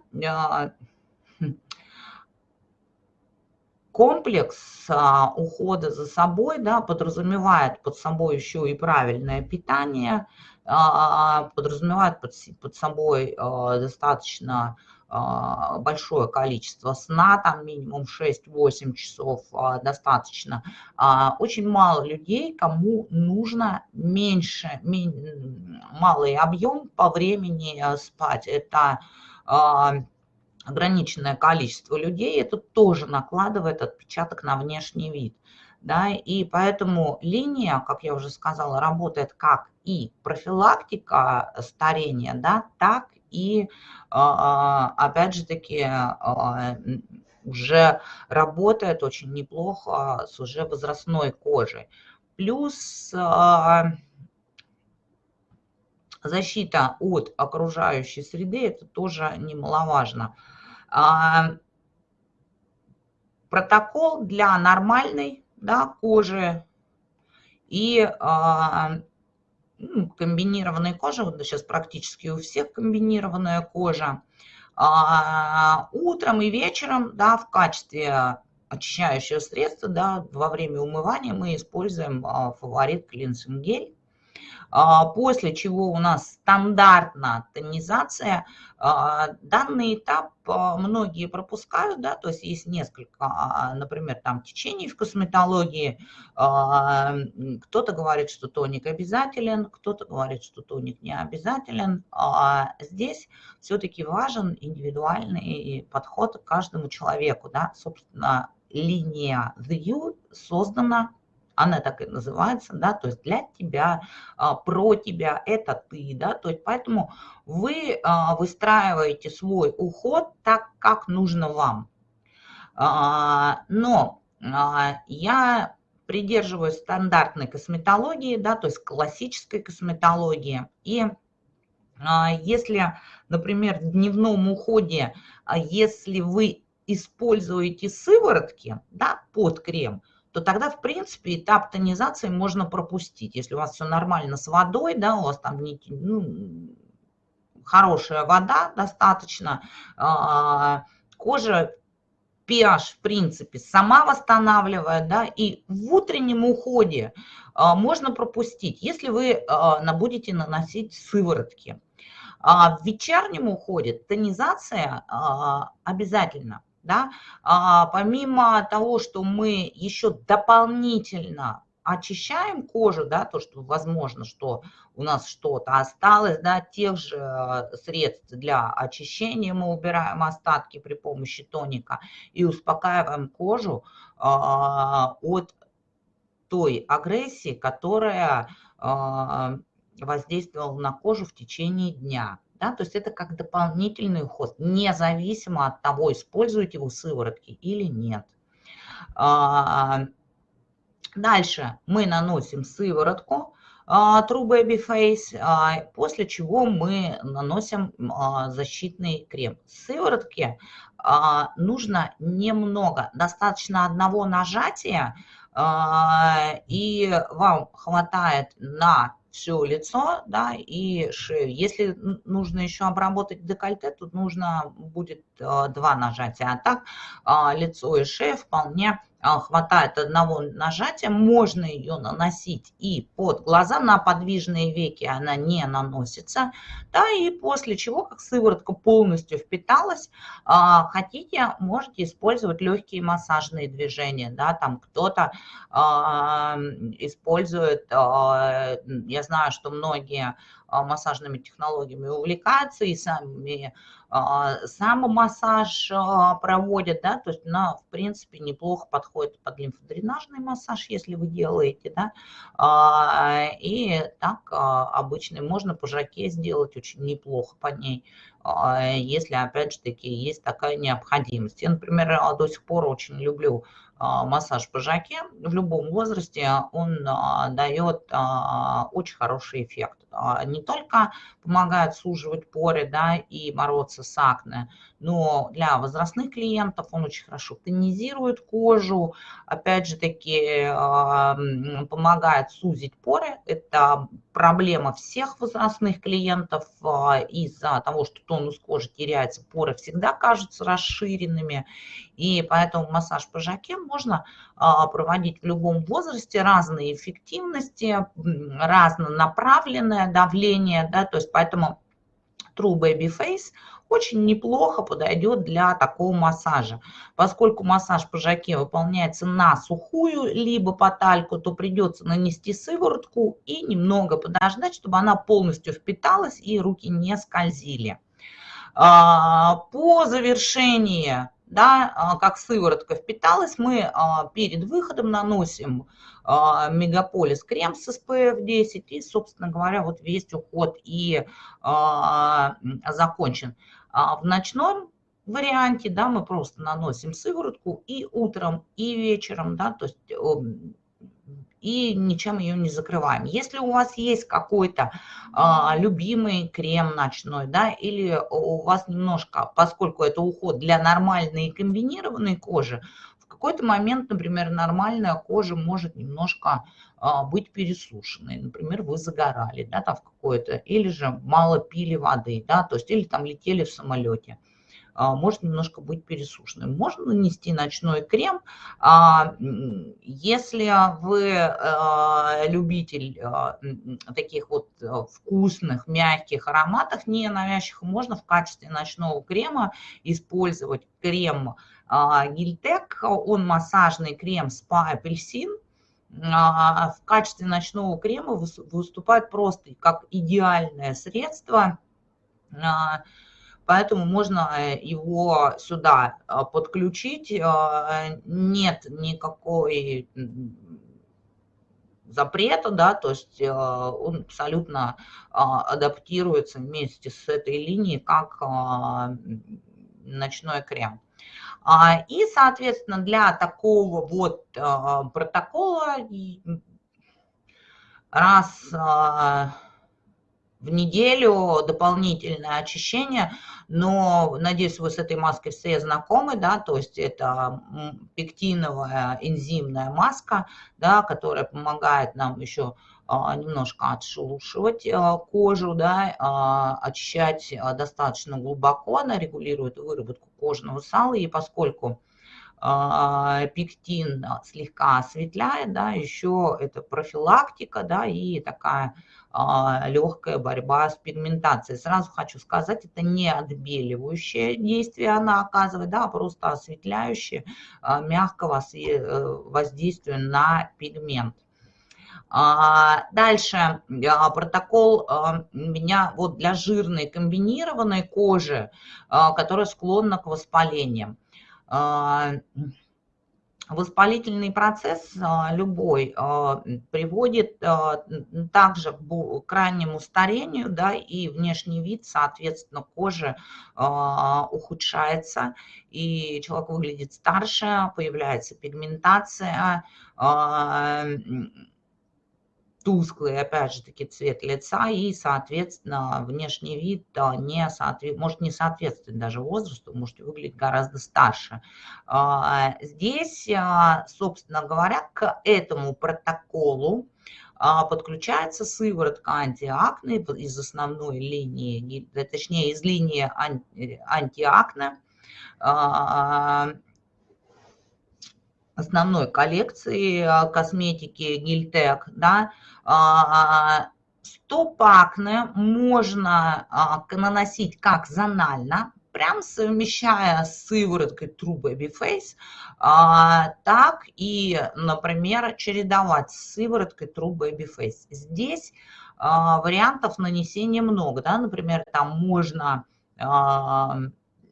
комплекс а, ухода за собой да, подразумевает под собой еще и правильное питание, а, подразумевает под, под собой а, достаточно а, большое количество сна, там минимум 6-8 часов а, достаточно. А, очень мало людей, кому нужно меньше, малый объем по времени спать. Это ограниченное количество людей, это тоже накладывает отпечаток на внешний вид. Да, и поэтому линия, как я уже сказала, работает как и профилактика старения, да, так и, а, а, опять же таки, а, уже работает очень неплохо с уже возрастной кожей. Плюс защита от окружающей среды, это тоже немаловажно. А, протокол для нормальной да, кожи и а, ну, комбинированной кожи, вот сейчас практически у всех комбинированная кожа, а, утром и вечером да, в качестве очищающего средства да, во время умывания мы используем фаворит клинсинг гель. А, после чего у нас стандартная тонизация. А, данный этап а, многие пропускают, да, то есть есть несколько, например, там течений в косметологии. Кто-то говорит, что тоник обязателен, кто-то говорит, что тоник не обязателен. Здесь все-таки важен индивидуальный подход к каждому человеку, да, собственно, линия The You создана она так и называется, да, то есть для тебя, а, про тебя, это ты, да, то есть поэтому вы а, выстраиваете свой уход так, как нужно вам. А, но я придерживаюсь стандартной косметологии, да, то есть классической косметологии. И если, например, в дневном уходе, если вы используете сыворотки да, под крем – то тогда, в принципе, этап тонизации можно пропустить. Если у вас все нормально с водой, да, у вас там ну, хорошая вода достаточно, а, кожа pH, в принципе, сама восстанавливает, да, и в утреннем уходе а, можно пропустить, если вы а, будете наносить сыворотки. В вечернем уходе тонизация обязательно да, а, помимо того, что мы еще дополнительно очищаем кожу, да, то, что возможно, что у нас что-то осталось, да, тех же э, средств для очищения мы убираем остатки при помощи тоника и успокаиваем кожу а, от той агрессии, которая а, воздействовала на кожу в течение дня. Да? То есть это как дополнительный уход, независимо от того, используете вы сыворотки или нет. А, дальше мы наносим сыворотку а, True Baby Face, а, после чего мы наносим защитный крем. Сыворотки нужно немного, достаточно одного нажатия, и вам хватает на все лицо, да, и шею. Если нужно еще обработать декольте, тут нужно будет э, два нажатия, а так а, лицо и шея вполне а, хватает одного нажатия, можно ее наносить и под глаза, на подвижные веки она не наносится, да, и после чего, как сыворотка полностью впиталась, а, хотите, можете использовать легкие массажные движения, да, там кто-то а, использует, я знаю, что многие массажными технологиями увлекаются и сами а, самомассаж а, проводят, да, то есть она, в принципе, неплохо подходит под лимфодренажный массаж, если вы делаете, да, а, и так обычный можно по жаке сделать очень неплохо по ней, если, опять же таки, есть такая необходимость. Я, например, до сих пор очень люблю массаж по жаке в любом возрасте, он дает очень хороший эффект. Не только помогает суживать поры да, и бороться с акне, но для возрастных клиентов он очень хорошо тонизирует кожу, опять же таки помогает сузить поры. Это проблема всех возрастных клиентов из-за того, что тонус кожи теряется, поры всегда кажутся расширенными, и поэтому массаж по жаке можно проводить в любом возрасте, разные эффективности, разнонаправленное давление, да, то есть поэтому True Baby Face очень неплохо подойдет для такого массажа. Поскольку массаж по жаке выполняется на сухую, либо по тальку, то придется нанести сыворотку и немного подождать, чтобы она полностью впиталась и руки не скользили. А, по завершении да, а, как сыворотка впиталась, мы а, перед выходом наносим а, мегаполис крем с SPF 10 и, собственно говоря, вот весь уход и закончен. В ночном варианте, да, мы просто наносим сыворотку и утром, и вечером, да, то есть и ничем ее не закрываем. Если у вас есть какой-то а, любимый крем ночной, да, или у вас немножко, поскольку это уход для нормальной и комбинированной кожи, в какой-то момент, например, нормальная кожа может немножко а, быть пересушенной. Например, вы загорали, да, там в какое-то, или же мало пили воды, да, то есть, или там летели в самолете. А, может немножко быть пересушенным. Можно нанести ночной крем. А, если вы а, любитель таких вот вкусных, мягких ароматов, не навязчивых, можно в качестве ночного крема использовать крем Гильтек. Он массажный крем спа апельсин в качестве ночного крема выступает просто как идеальное средство поэтому можно э, его сюда а, подключить. А, нет никакой запрета, да, то есть э, он абсолютно а, адаптируется вместе с этой линией как ночной крем. И, соответственно, для такого вот протокола раз в неделю дополнительное очищение, но, надеюсь, вы с этой маской все знакомы, да, то есть это пектиновая энзимная маска, да, которая помогает нам еще а, немножко отшелушивать а, кожу, да, а, очищать достаточно глубоко, она регулирует выработку кожного сала, и поскольку пектин слегка осветляет, да, еще это профилактика, да, и такая легкая борьба с пигментацией. Сразу хочу сказать, это не отбеливающее действие она оказывает, да, а просто осветляющее, а, мягкого э, воздействия на пигмент. Дальше протокол меня вот для жирной комбинированной кожи, которая склонна к воспалениям. Воспалительный процесс а, любой а, приводит а, также к крайнему старению, да, и внешний вид, соответственно, кожи ухудшается, и человек выглядит старше, появляется пигментация, тусклый, опять же таки, цвет лица и, соответственно, внешний вид не соответ... может не соответствовать даже возрасту, можете выглядеть гораздо старше. А, здесь, а, собственно говоря, к этому протоколу а, подключается сыворотка антиакне из основной линии, точнее, из линии антиакне, основной коллекции а, косметики Гильтек, да, а, стопакне можно а, наносить как зонально, прям совмещая с сывороткой True Baby Face, так и, например, чередовать с сывороткой True Baby Face. Здесь вариантов нанесения много, да, например, там можно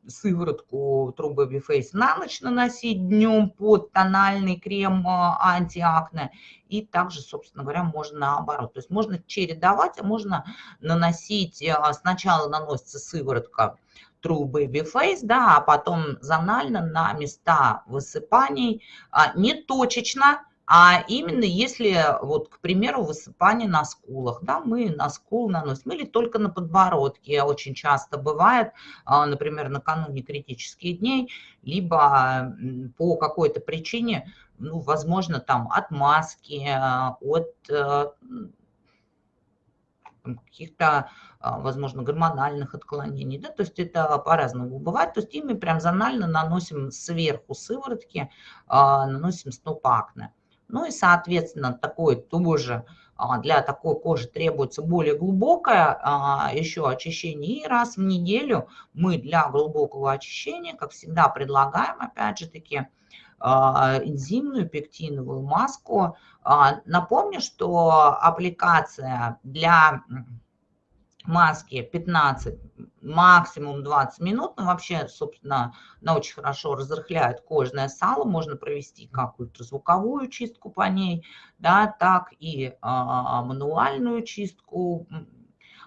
сыворотку Baby Face на ночь наносить днем под тональный крем а, антиакне. И также, собственно говоря, можно наоборот. То есть можно чередовать, а можно наносить, а, сначала наносится сыворотка True Baby Face, да, а потом зонально на места высыпаний, а, не точечно, а именно если, вот, к примеру, высыпание на скулах, да, мы на скул наносим, или только на подбородке, очень часто бывает, а, например, накануне критических дней, либо по какой-то причине, ну, возможно, там от маски, а, от э, каких-то, а, возможно, гормональных отклонений, да, то есть это по-разному бывает, то есть ими прям зонально наносим сверху сыворотки, наносим сноп акне. Ну и, соответственно, такой тоже а, для такой кожи требуется более глубокое а, еще очищение. И раз в неделю мы для глубокого очищения, как всегда, предлагаем, опять же таки, а, энзимную пектиновую маску. Напомню, что аппликация для маски 15, максимум 20 минут. Но вообще, собственно, она очень хорошо разрыхляет кожное сало. Можно провести как ультразвуковую чистку по ней, да, так и а, мануальную чистку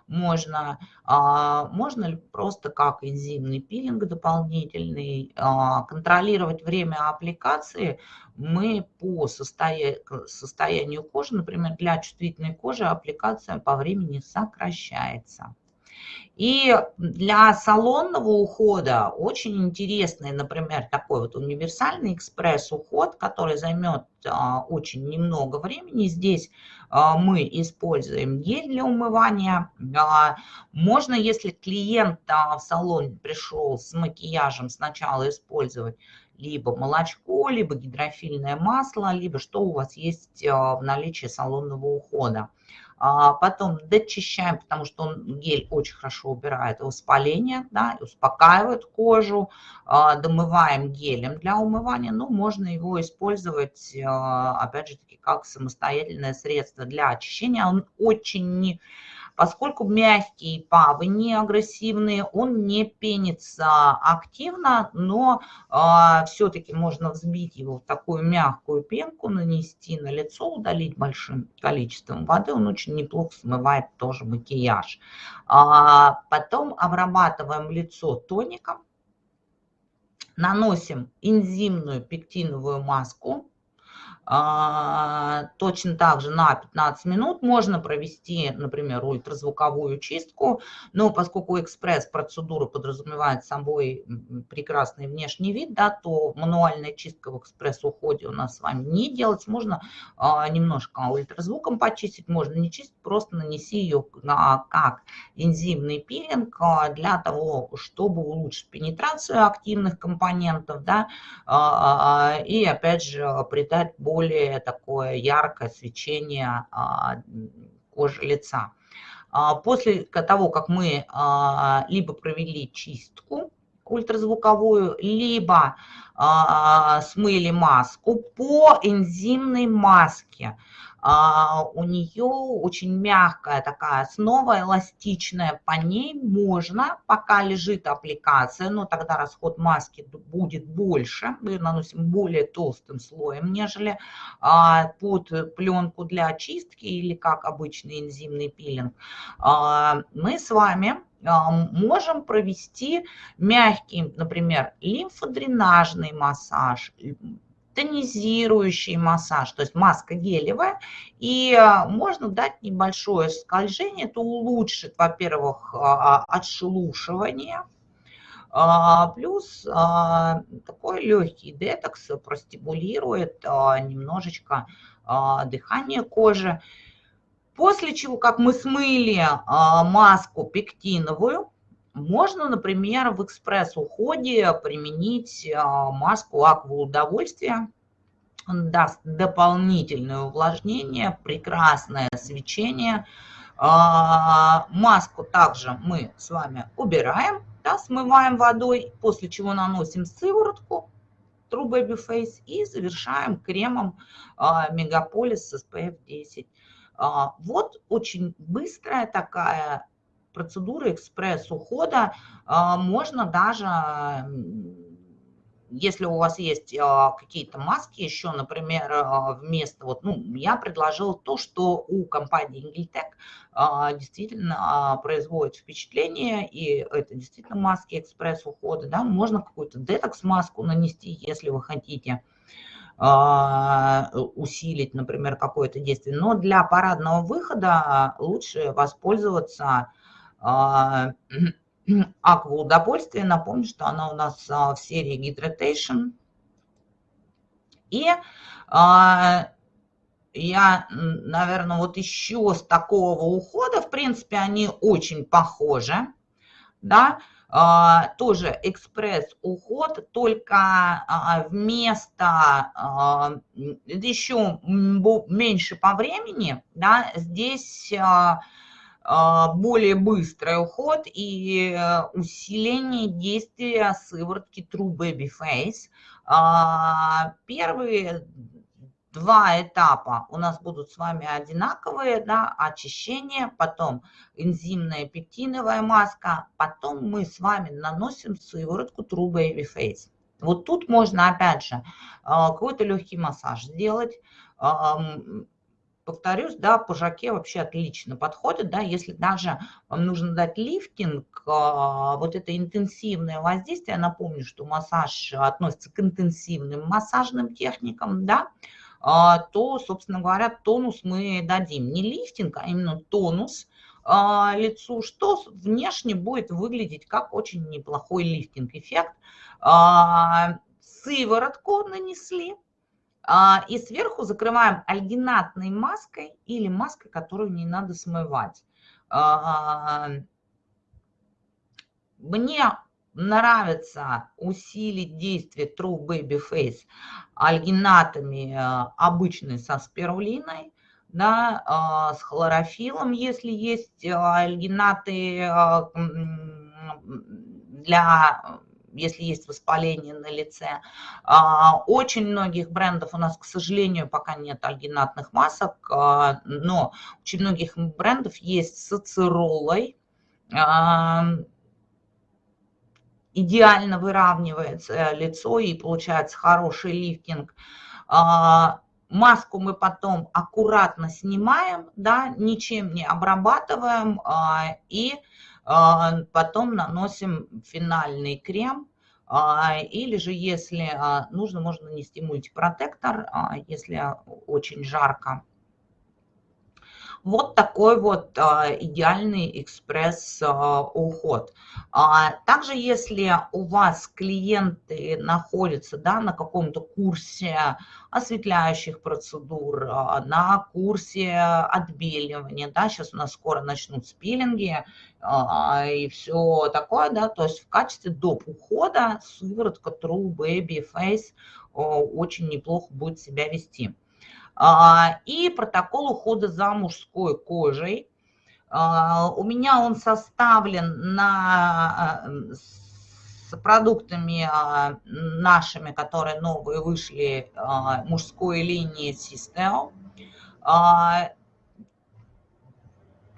можно, а, можно ли просто как энзимный пилинг дополнительный а, контролировать время аппликации, мы по состоянию кожи, например, для чувствительной кожи аппликация по времени сокращается. И для салонного ухода очень интересный, например, такой вот универсальный экспресс-уход, который займет а, очень немного времени. Здесь а, мы используем гель для умывания. А, можно, если клиент а, в салон пришел с макияжем, сначала использовать либо молочко, либо гидрофильное масло, либо что у вас есть а, в наличии салонного ухода. А потом дочищаем, потому что он, гель очень хорошо убирает воспаление, да, успокаивает кожу. А, домываем гелем для умывания, но можно его использовать, а, опять же таки, как самостоятельное средство для очищения. Он очень не Поскольку мягкие павы агрессивные, он не пенится активно, но э, все-таки можно взбить его в такую мягкую пенку, нанести на лицо, удалить большим количеством воды. Он очень неплохо смывает тоже макияж. А потом обрабатываем лицо тоником. Наносим энзимную пектиновую маску а, точно так же на 15 минут можно провести, например, ультразвуковую чистку, но поскольку экспресс-процедура подразумевает собой прекрасный внешний вид, да, то мануальная чистка в экспресс-уходе у нас с вами не делать. Можно а, немножко ультразвуком почистить, можно не чистить, просто нанеси ее как энзимный пилинг а, для того, чтобы улучшить пенетрацию активных компонентов, да, и опять же придать более более такое яркое свечение а, кожи лица. А, после того, как мы а, либо провели чистку ультразвуковую, либо смыли маску по энзимной маске, у нее очень мягкая такая основа, эластичная, по ней можно, пока лежит аппликация, но тогда расход маски будет больше, мы наносим более толстым слоем, нежели а, под пленку для очистки или как обычный энзимный пилинг. А, мы с вами можем провести мягкий, например, лимфодренажный массаж, тонизирующий массаж, то есть маска гелевая, и а, можно дать небольшое скольжение, это улучшит, во-первых, а, отшелушивание, а, плюс такой легкий детокс простимулирует немножечко дыхание кожи. После чего, как мы смыли маску пектиновую, можно, например, в экспресс-уходе применить а, маску аква удовольствия. Даст дополнительное увлажнение, прекрасное свечение. А, маску также мы с вами убираем, да, смываем водой, после чего наносим сыворотку True Baby Face и завершаем кремом Мегаполис с SPF 10. Вот очень быстрая такая процедуры экспресс-ухода а, можно даже, если у вас есть а, какие-то маски еще, например, а, вместо, вот, ну, я предложил то, что у компании Ingiltech действительно производит впечатление, и это действительно маски экспресс-ухода, да, можно какую-то детокс-маску нанести, если вы хотите усилить, например, какое-то действие. Но для парадного выхода лучше воспользоваться Аква удовольствие. Напомню, что она у нас а, в серии Hydration. И а, я, наверное, вот еще с такого ухода, в принципе, они очень похожи, да, а, тоже экспресс-уход, только вместо еще меньше по времени, да, здесь а, более быстрый уход и э, усиление действия сыворотки True Baby Face. А, первые два этапа у нас будут с вами одинаковые, да, очищение, потом энзимная пектиновая маска, потом мы с вами наносим сыворотку True Baby Face. Вот тут можно, опять же, а, какой-то легкий массаж сделать, повторюсь, да, по жаке вообще отлично подходит, да, если даже вам нужно дать лифтинг, а, вот это интенсивное воздействие, напомню, что массаж относится к интенсивным массажным техникам, да, а, то, собственно говоря, тонус мы дадим. Не лифтинг, а именно тонус а, лицу, что внешне будет выглядеть как очень неплохой лифтинг-эффект. Сыворотку нанесли, и сверху закрываем альгинатной маской или маской, которую не надо смывать. А, мне нравится усилить действие True Baby Face альгинатами а, обычной со спирулиной, да, с хлорофилом, если есть альгинаты для если есть воспаление на лице. А, очень многих брендов у нас, к сожалению, пока нет альгинатных масок, а, но очень многих брендов есть с ацеролой, а, идеально выравнивается лицо и получается хороший лифтинг. Маску мы потом аккуратно снимаем, да, ничем не обрабатываем и потом наносим финальный крем, а, или же, если а, нужно, можно нанести мультипротектор, если очень жарко. Вот такой вот идеальный экспресс-уход. Также, если у вас клиенты находятся да, на каком-то курсе осветляющих процедур, на курсе отбеливания, да, сейчас у нас скоро начнут спилинги, а, и все такое, да, то есть в качестве доп. ухода сыворотка True Baby Face очень неплохо будет себя вести. А, и протокол ухода за мужской кожей. А, у меня он составлен на, с продуктами нашими, которые новые вышли, мужской линии Sisteo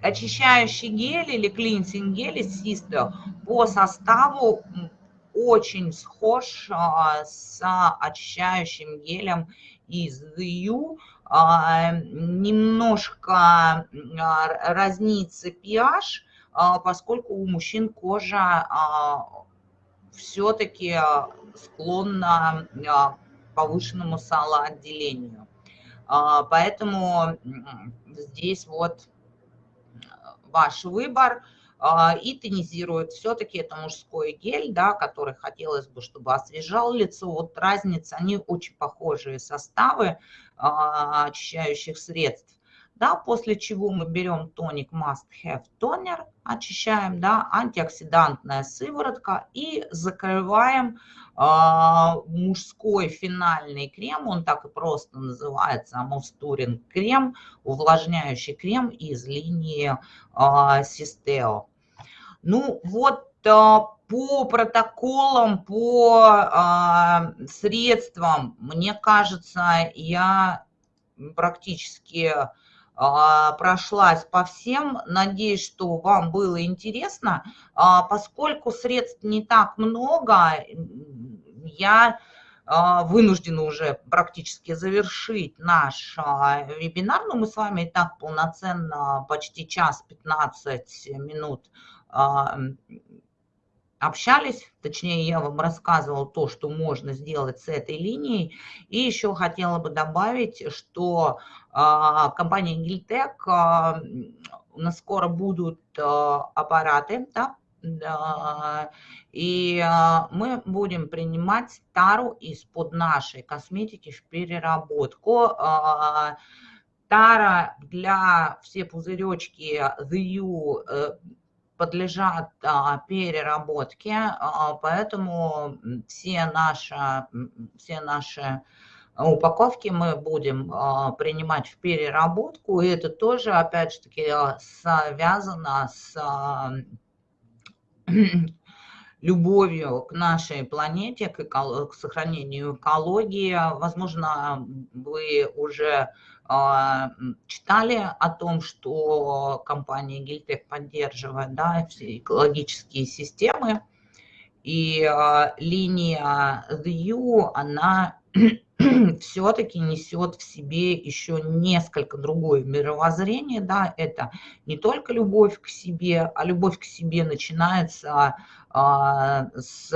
очищающий гель или клинсинг гель из Систо по составу очень схож а, с очищающим гелем из The а, немножко а, разнится pH, поскольку у мужчин кожа все-таки склонна к повышенному салоотделению. Поэтому здесь вот ваш выбор а, и тонизирует. Все-таки это мужской гель, да, который хотелось бы, чтобы освежал лицо. Вот разница, они очень похожие составы а, очищающих средств. Да, после чего мы берем тоник Must Have Toner, очищаем, да, антиоксидантная сыворотка и закрываем а, мужской финальный крем, он так и просто называется, Амустурин крем, увлажняющий крем из линии а, Систео. Ну вот а, по протоколам, по средствам, мне кажется, я практически прошлась по всем. Надеюсь, что вам было интересно. Поскольку средств не так много, я а, вынуждена уже практически завершить наш а, вебинар, но мы с вами и так полноценно почти час 15 минут а, общались, точнее я вам рассказывала то, что можно сделать с этой линией. И еще хотела бы добавить, что компания Гильтек, у нас скоро будут аппараты, да, и а, мы будем принимать тару из-под нашей косметики в переработку. А, тара для все пузыречки The э, подлежат а, переработке, поэтому все наши, все наши упаковки мы будем принимать в переработку, и это тоже, опять же таки, связано с любовью к нашей планете, к, к сохранению экологии. Возможно, вы уже читали о том, что компания Гильтек поддерживает да, все экологические системы. И э, линия The U, она все-таки несет в себе еще несколько другое мировоззрение, да, это не только любовь к себе, а любовь к себе начинается а, с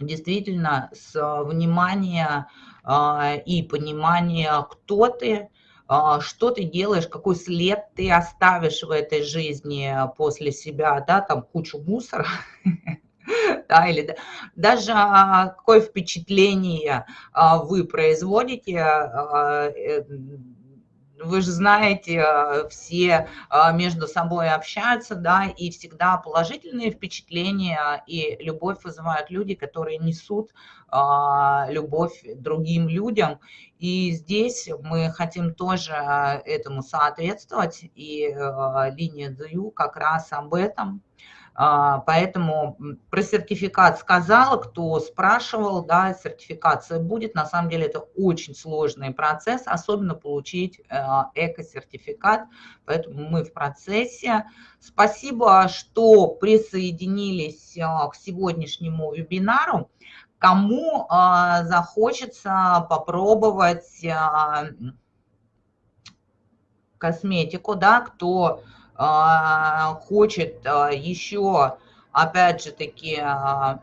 действительно с внимания а, и понимания, кто ты, а, что ты делаешь, какой след ты оставишь в этой жизни после себя, да, там кучу мусора, да, или даже а, какое впечатление а, вы производите, э, вы же знаете, все между собой общаются, да, и всегда положительные впечатления и любовь вызывают люди, которые несут любовь другим людям. И здесь мы хотим тоже этому соответствовать, и линия ДЮ как раз об этом – поэтому про сертификат сказала, кто спрашивал, да, сертификация будет. На самом деле это очень сложный процесс, особенно получить э, эко-сертификат, поэтому мы в процессе. Спасибо, что присоединились к сегодняшнему вебинару. Кому захочется попробовать косметику, да, кто а, хочет а, еще, опять же таки, а,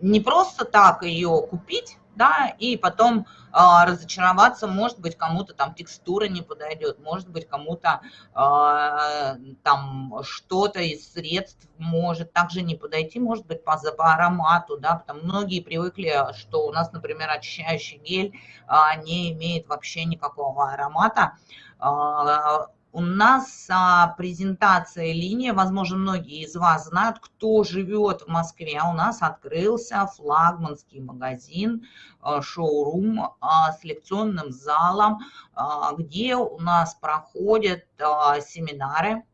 не просто так ее купить, да, и потом э, разочароваться, может быть, кому-то там текстура не подойдет, может быть, кому-то э, там что-то из средств может также не подойти, может быть, по, по аромату, да, потому многие привыкли, что у нас, например, очищающий гель э, не имеет вообще никакого аромата, у нас а, презентация линии, возможно, многие из вас знают, кто живет в Москве. У нас открылся флагманский магазин, а, шоурум а, с лекционным залом, а, где у нас проходят а, семинары,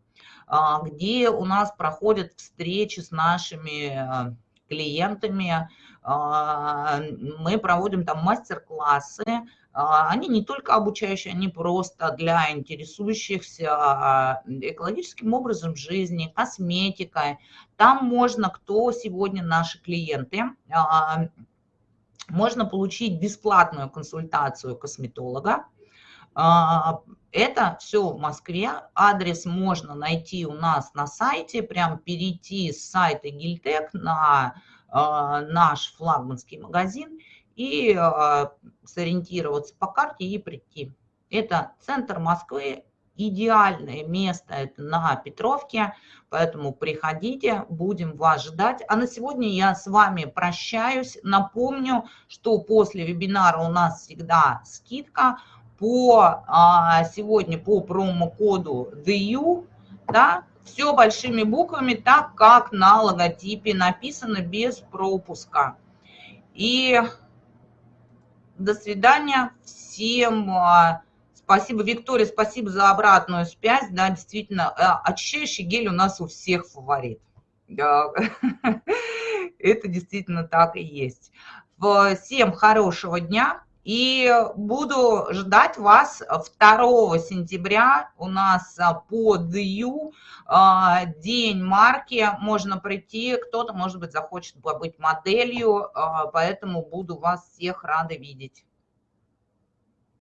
а, где у нас проходят встречи с нашими а, клиентами. А, мы проводим там мастер-классы, а, они не только обучающие, они просто для интересующихся а, экологическим образом жизни, косметикой. Там можно, кто сегодня наши клиенты, а, можно получить бесплатную консультацию косметолога. Это все в Москве. Адрес можно найти у нас на сайте, прям перейти с сайта Гильтек на наш флагманский магазин и а, сориентироваться по карте и прийти. Это центр Москвы, идеальное место это на Петровке, поэтому приходите, будем вас ждать. А на сегодня я с вами прощаюсь. Напомню, что после вебинара у нас всегда скидка по а, сегодня по промокоду DU, да, все большими буквами, так как на логотипе написано без пропуска. И до свидания. Всем а, спасибо. Виктория, спасибо за обратную связь. Да, действительно, а, очищающий гель у нас у всех фаворит. Да. Это действительно так и есть. Всем хорошего дня. И буду ждать вас 2 сентября. У нас а, по ДЮ день марки. Можно прийти, кто-то, может быть, захочет побыть моделью. А, поэтому буду вас всех рада видеть.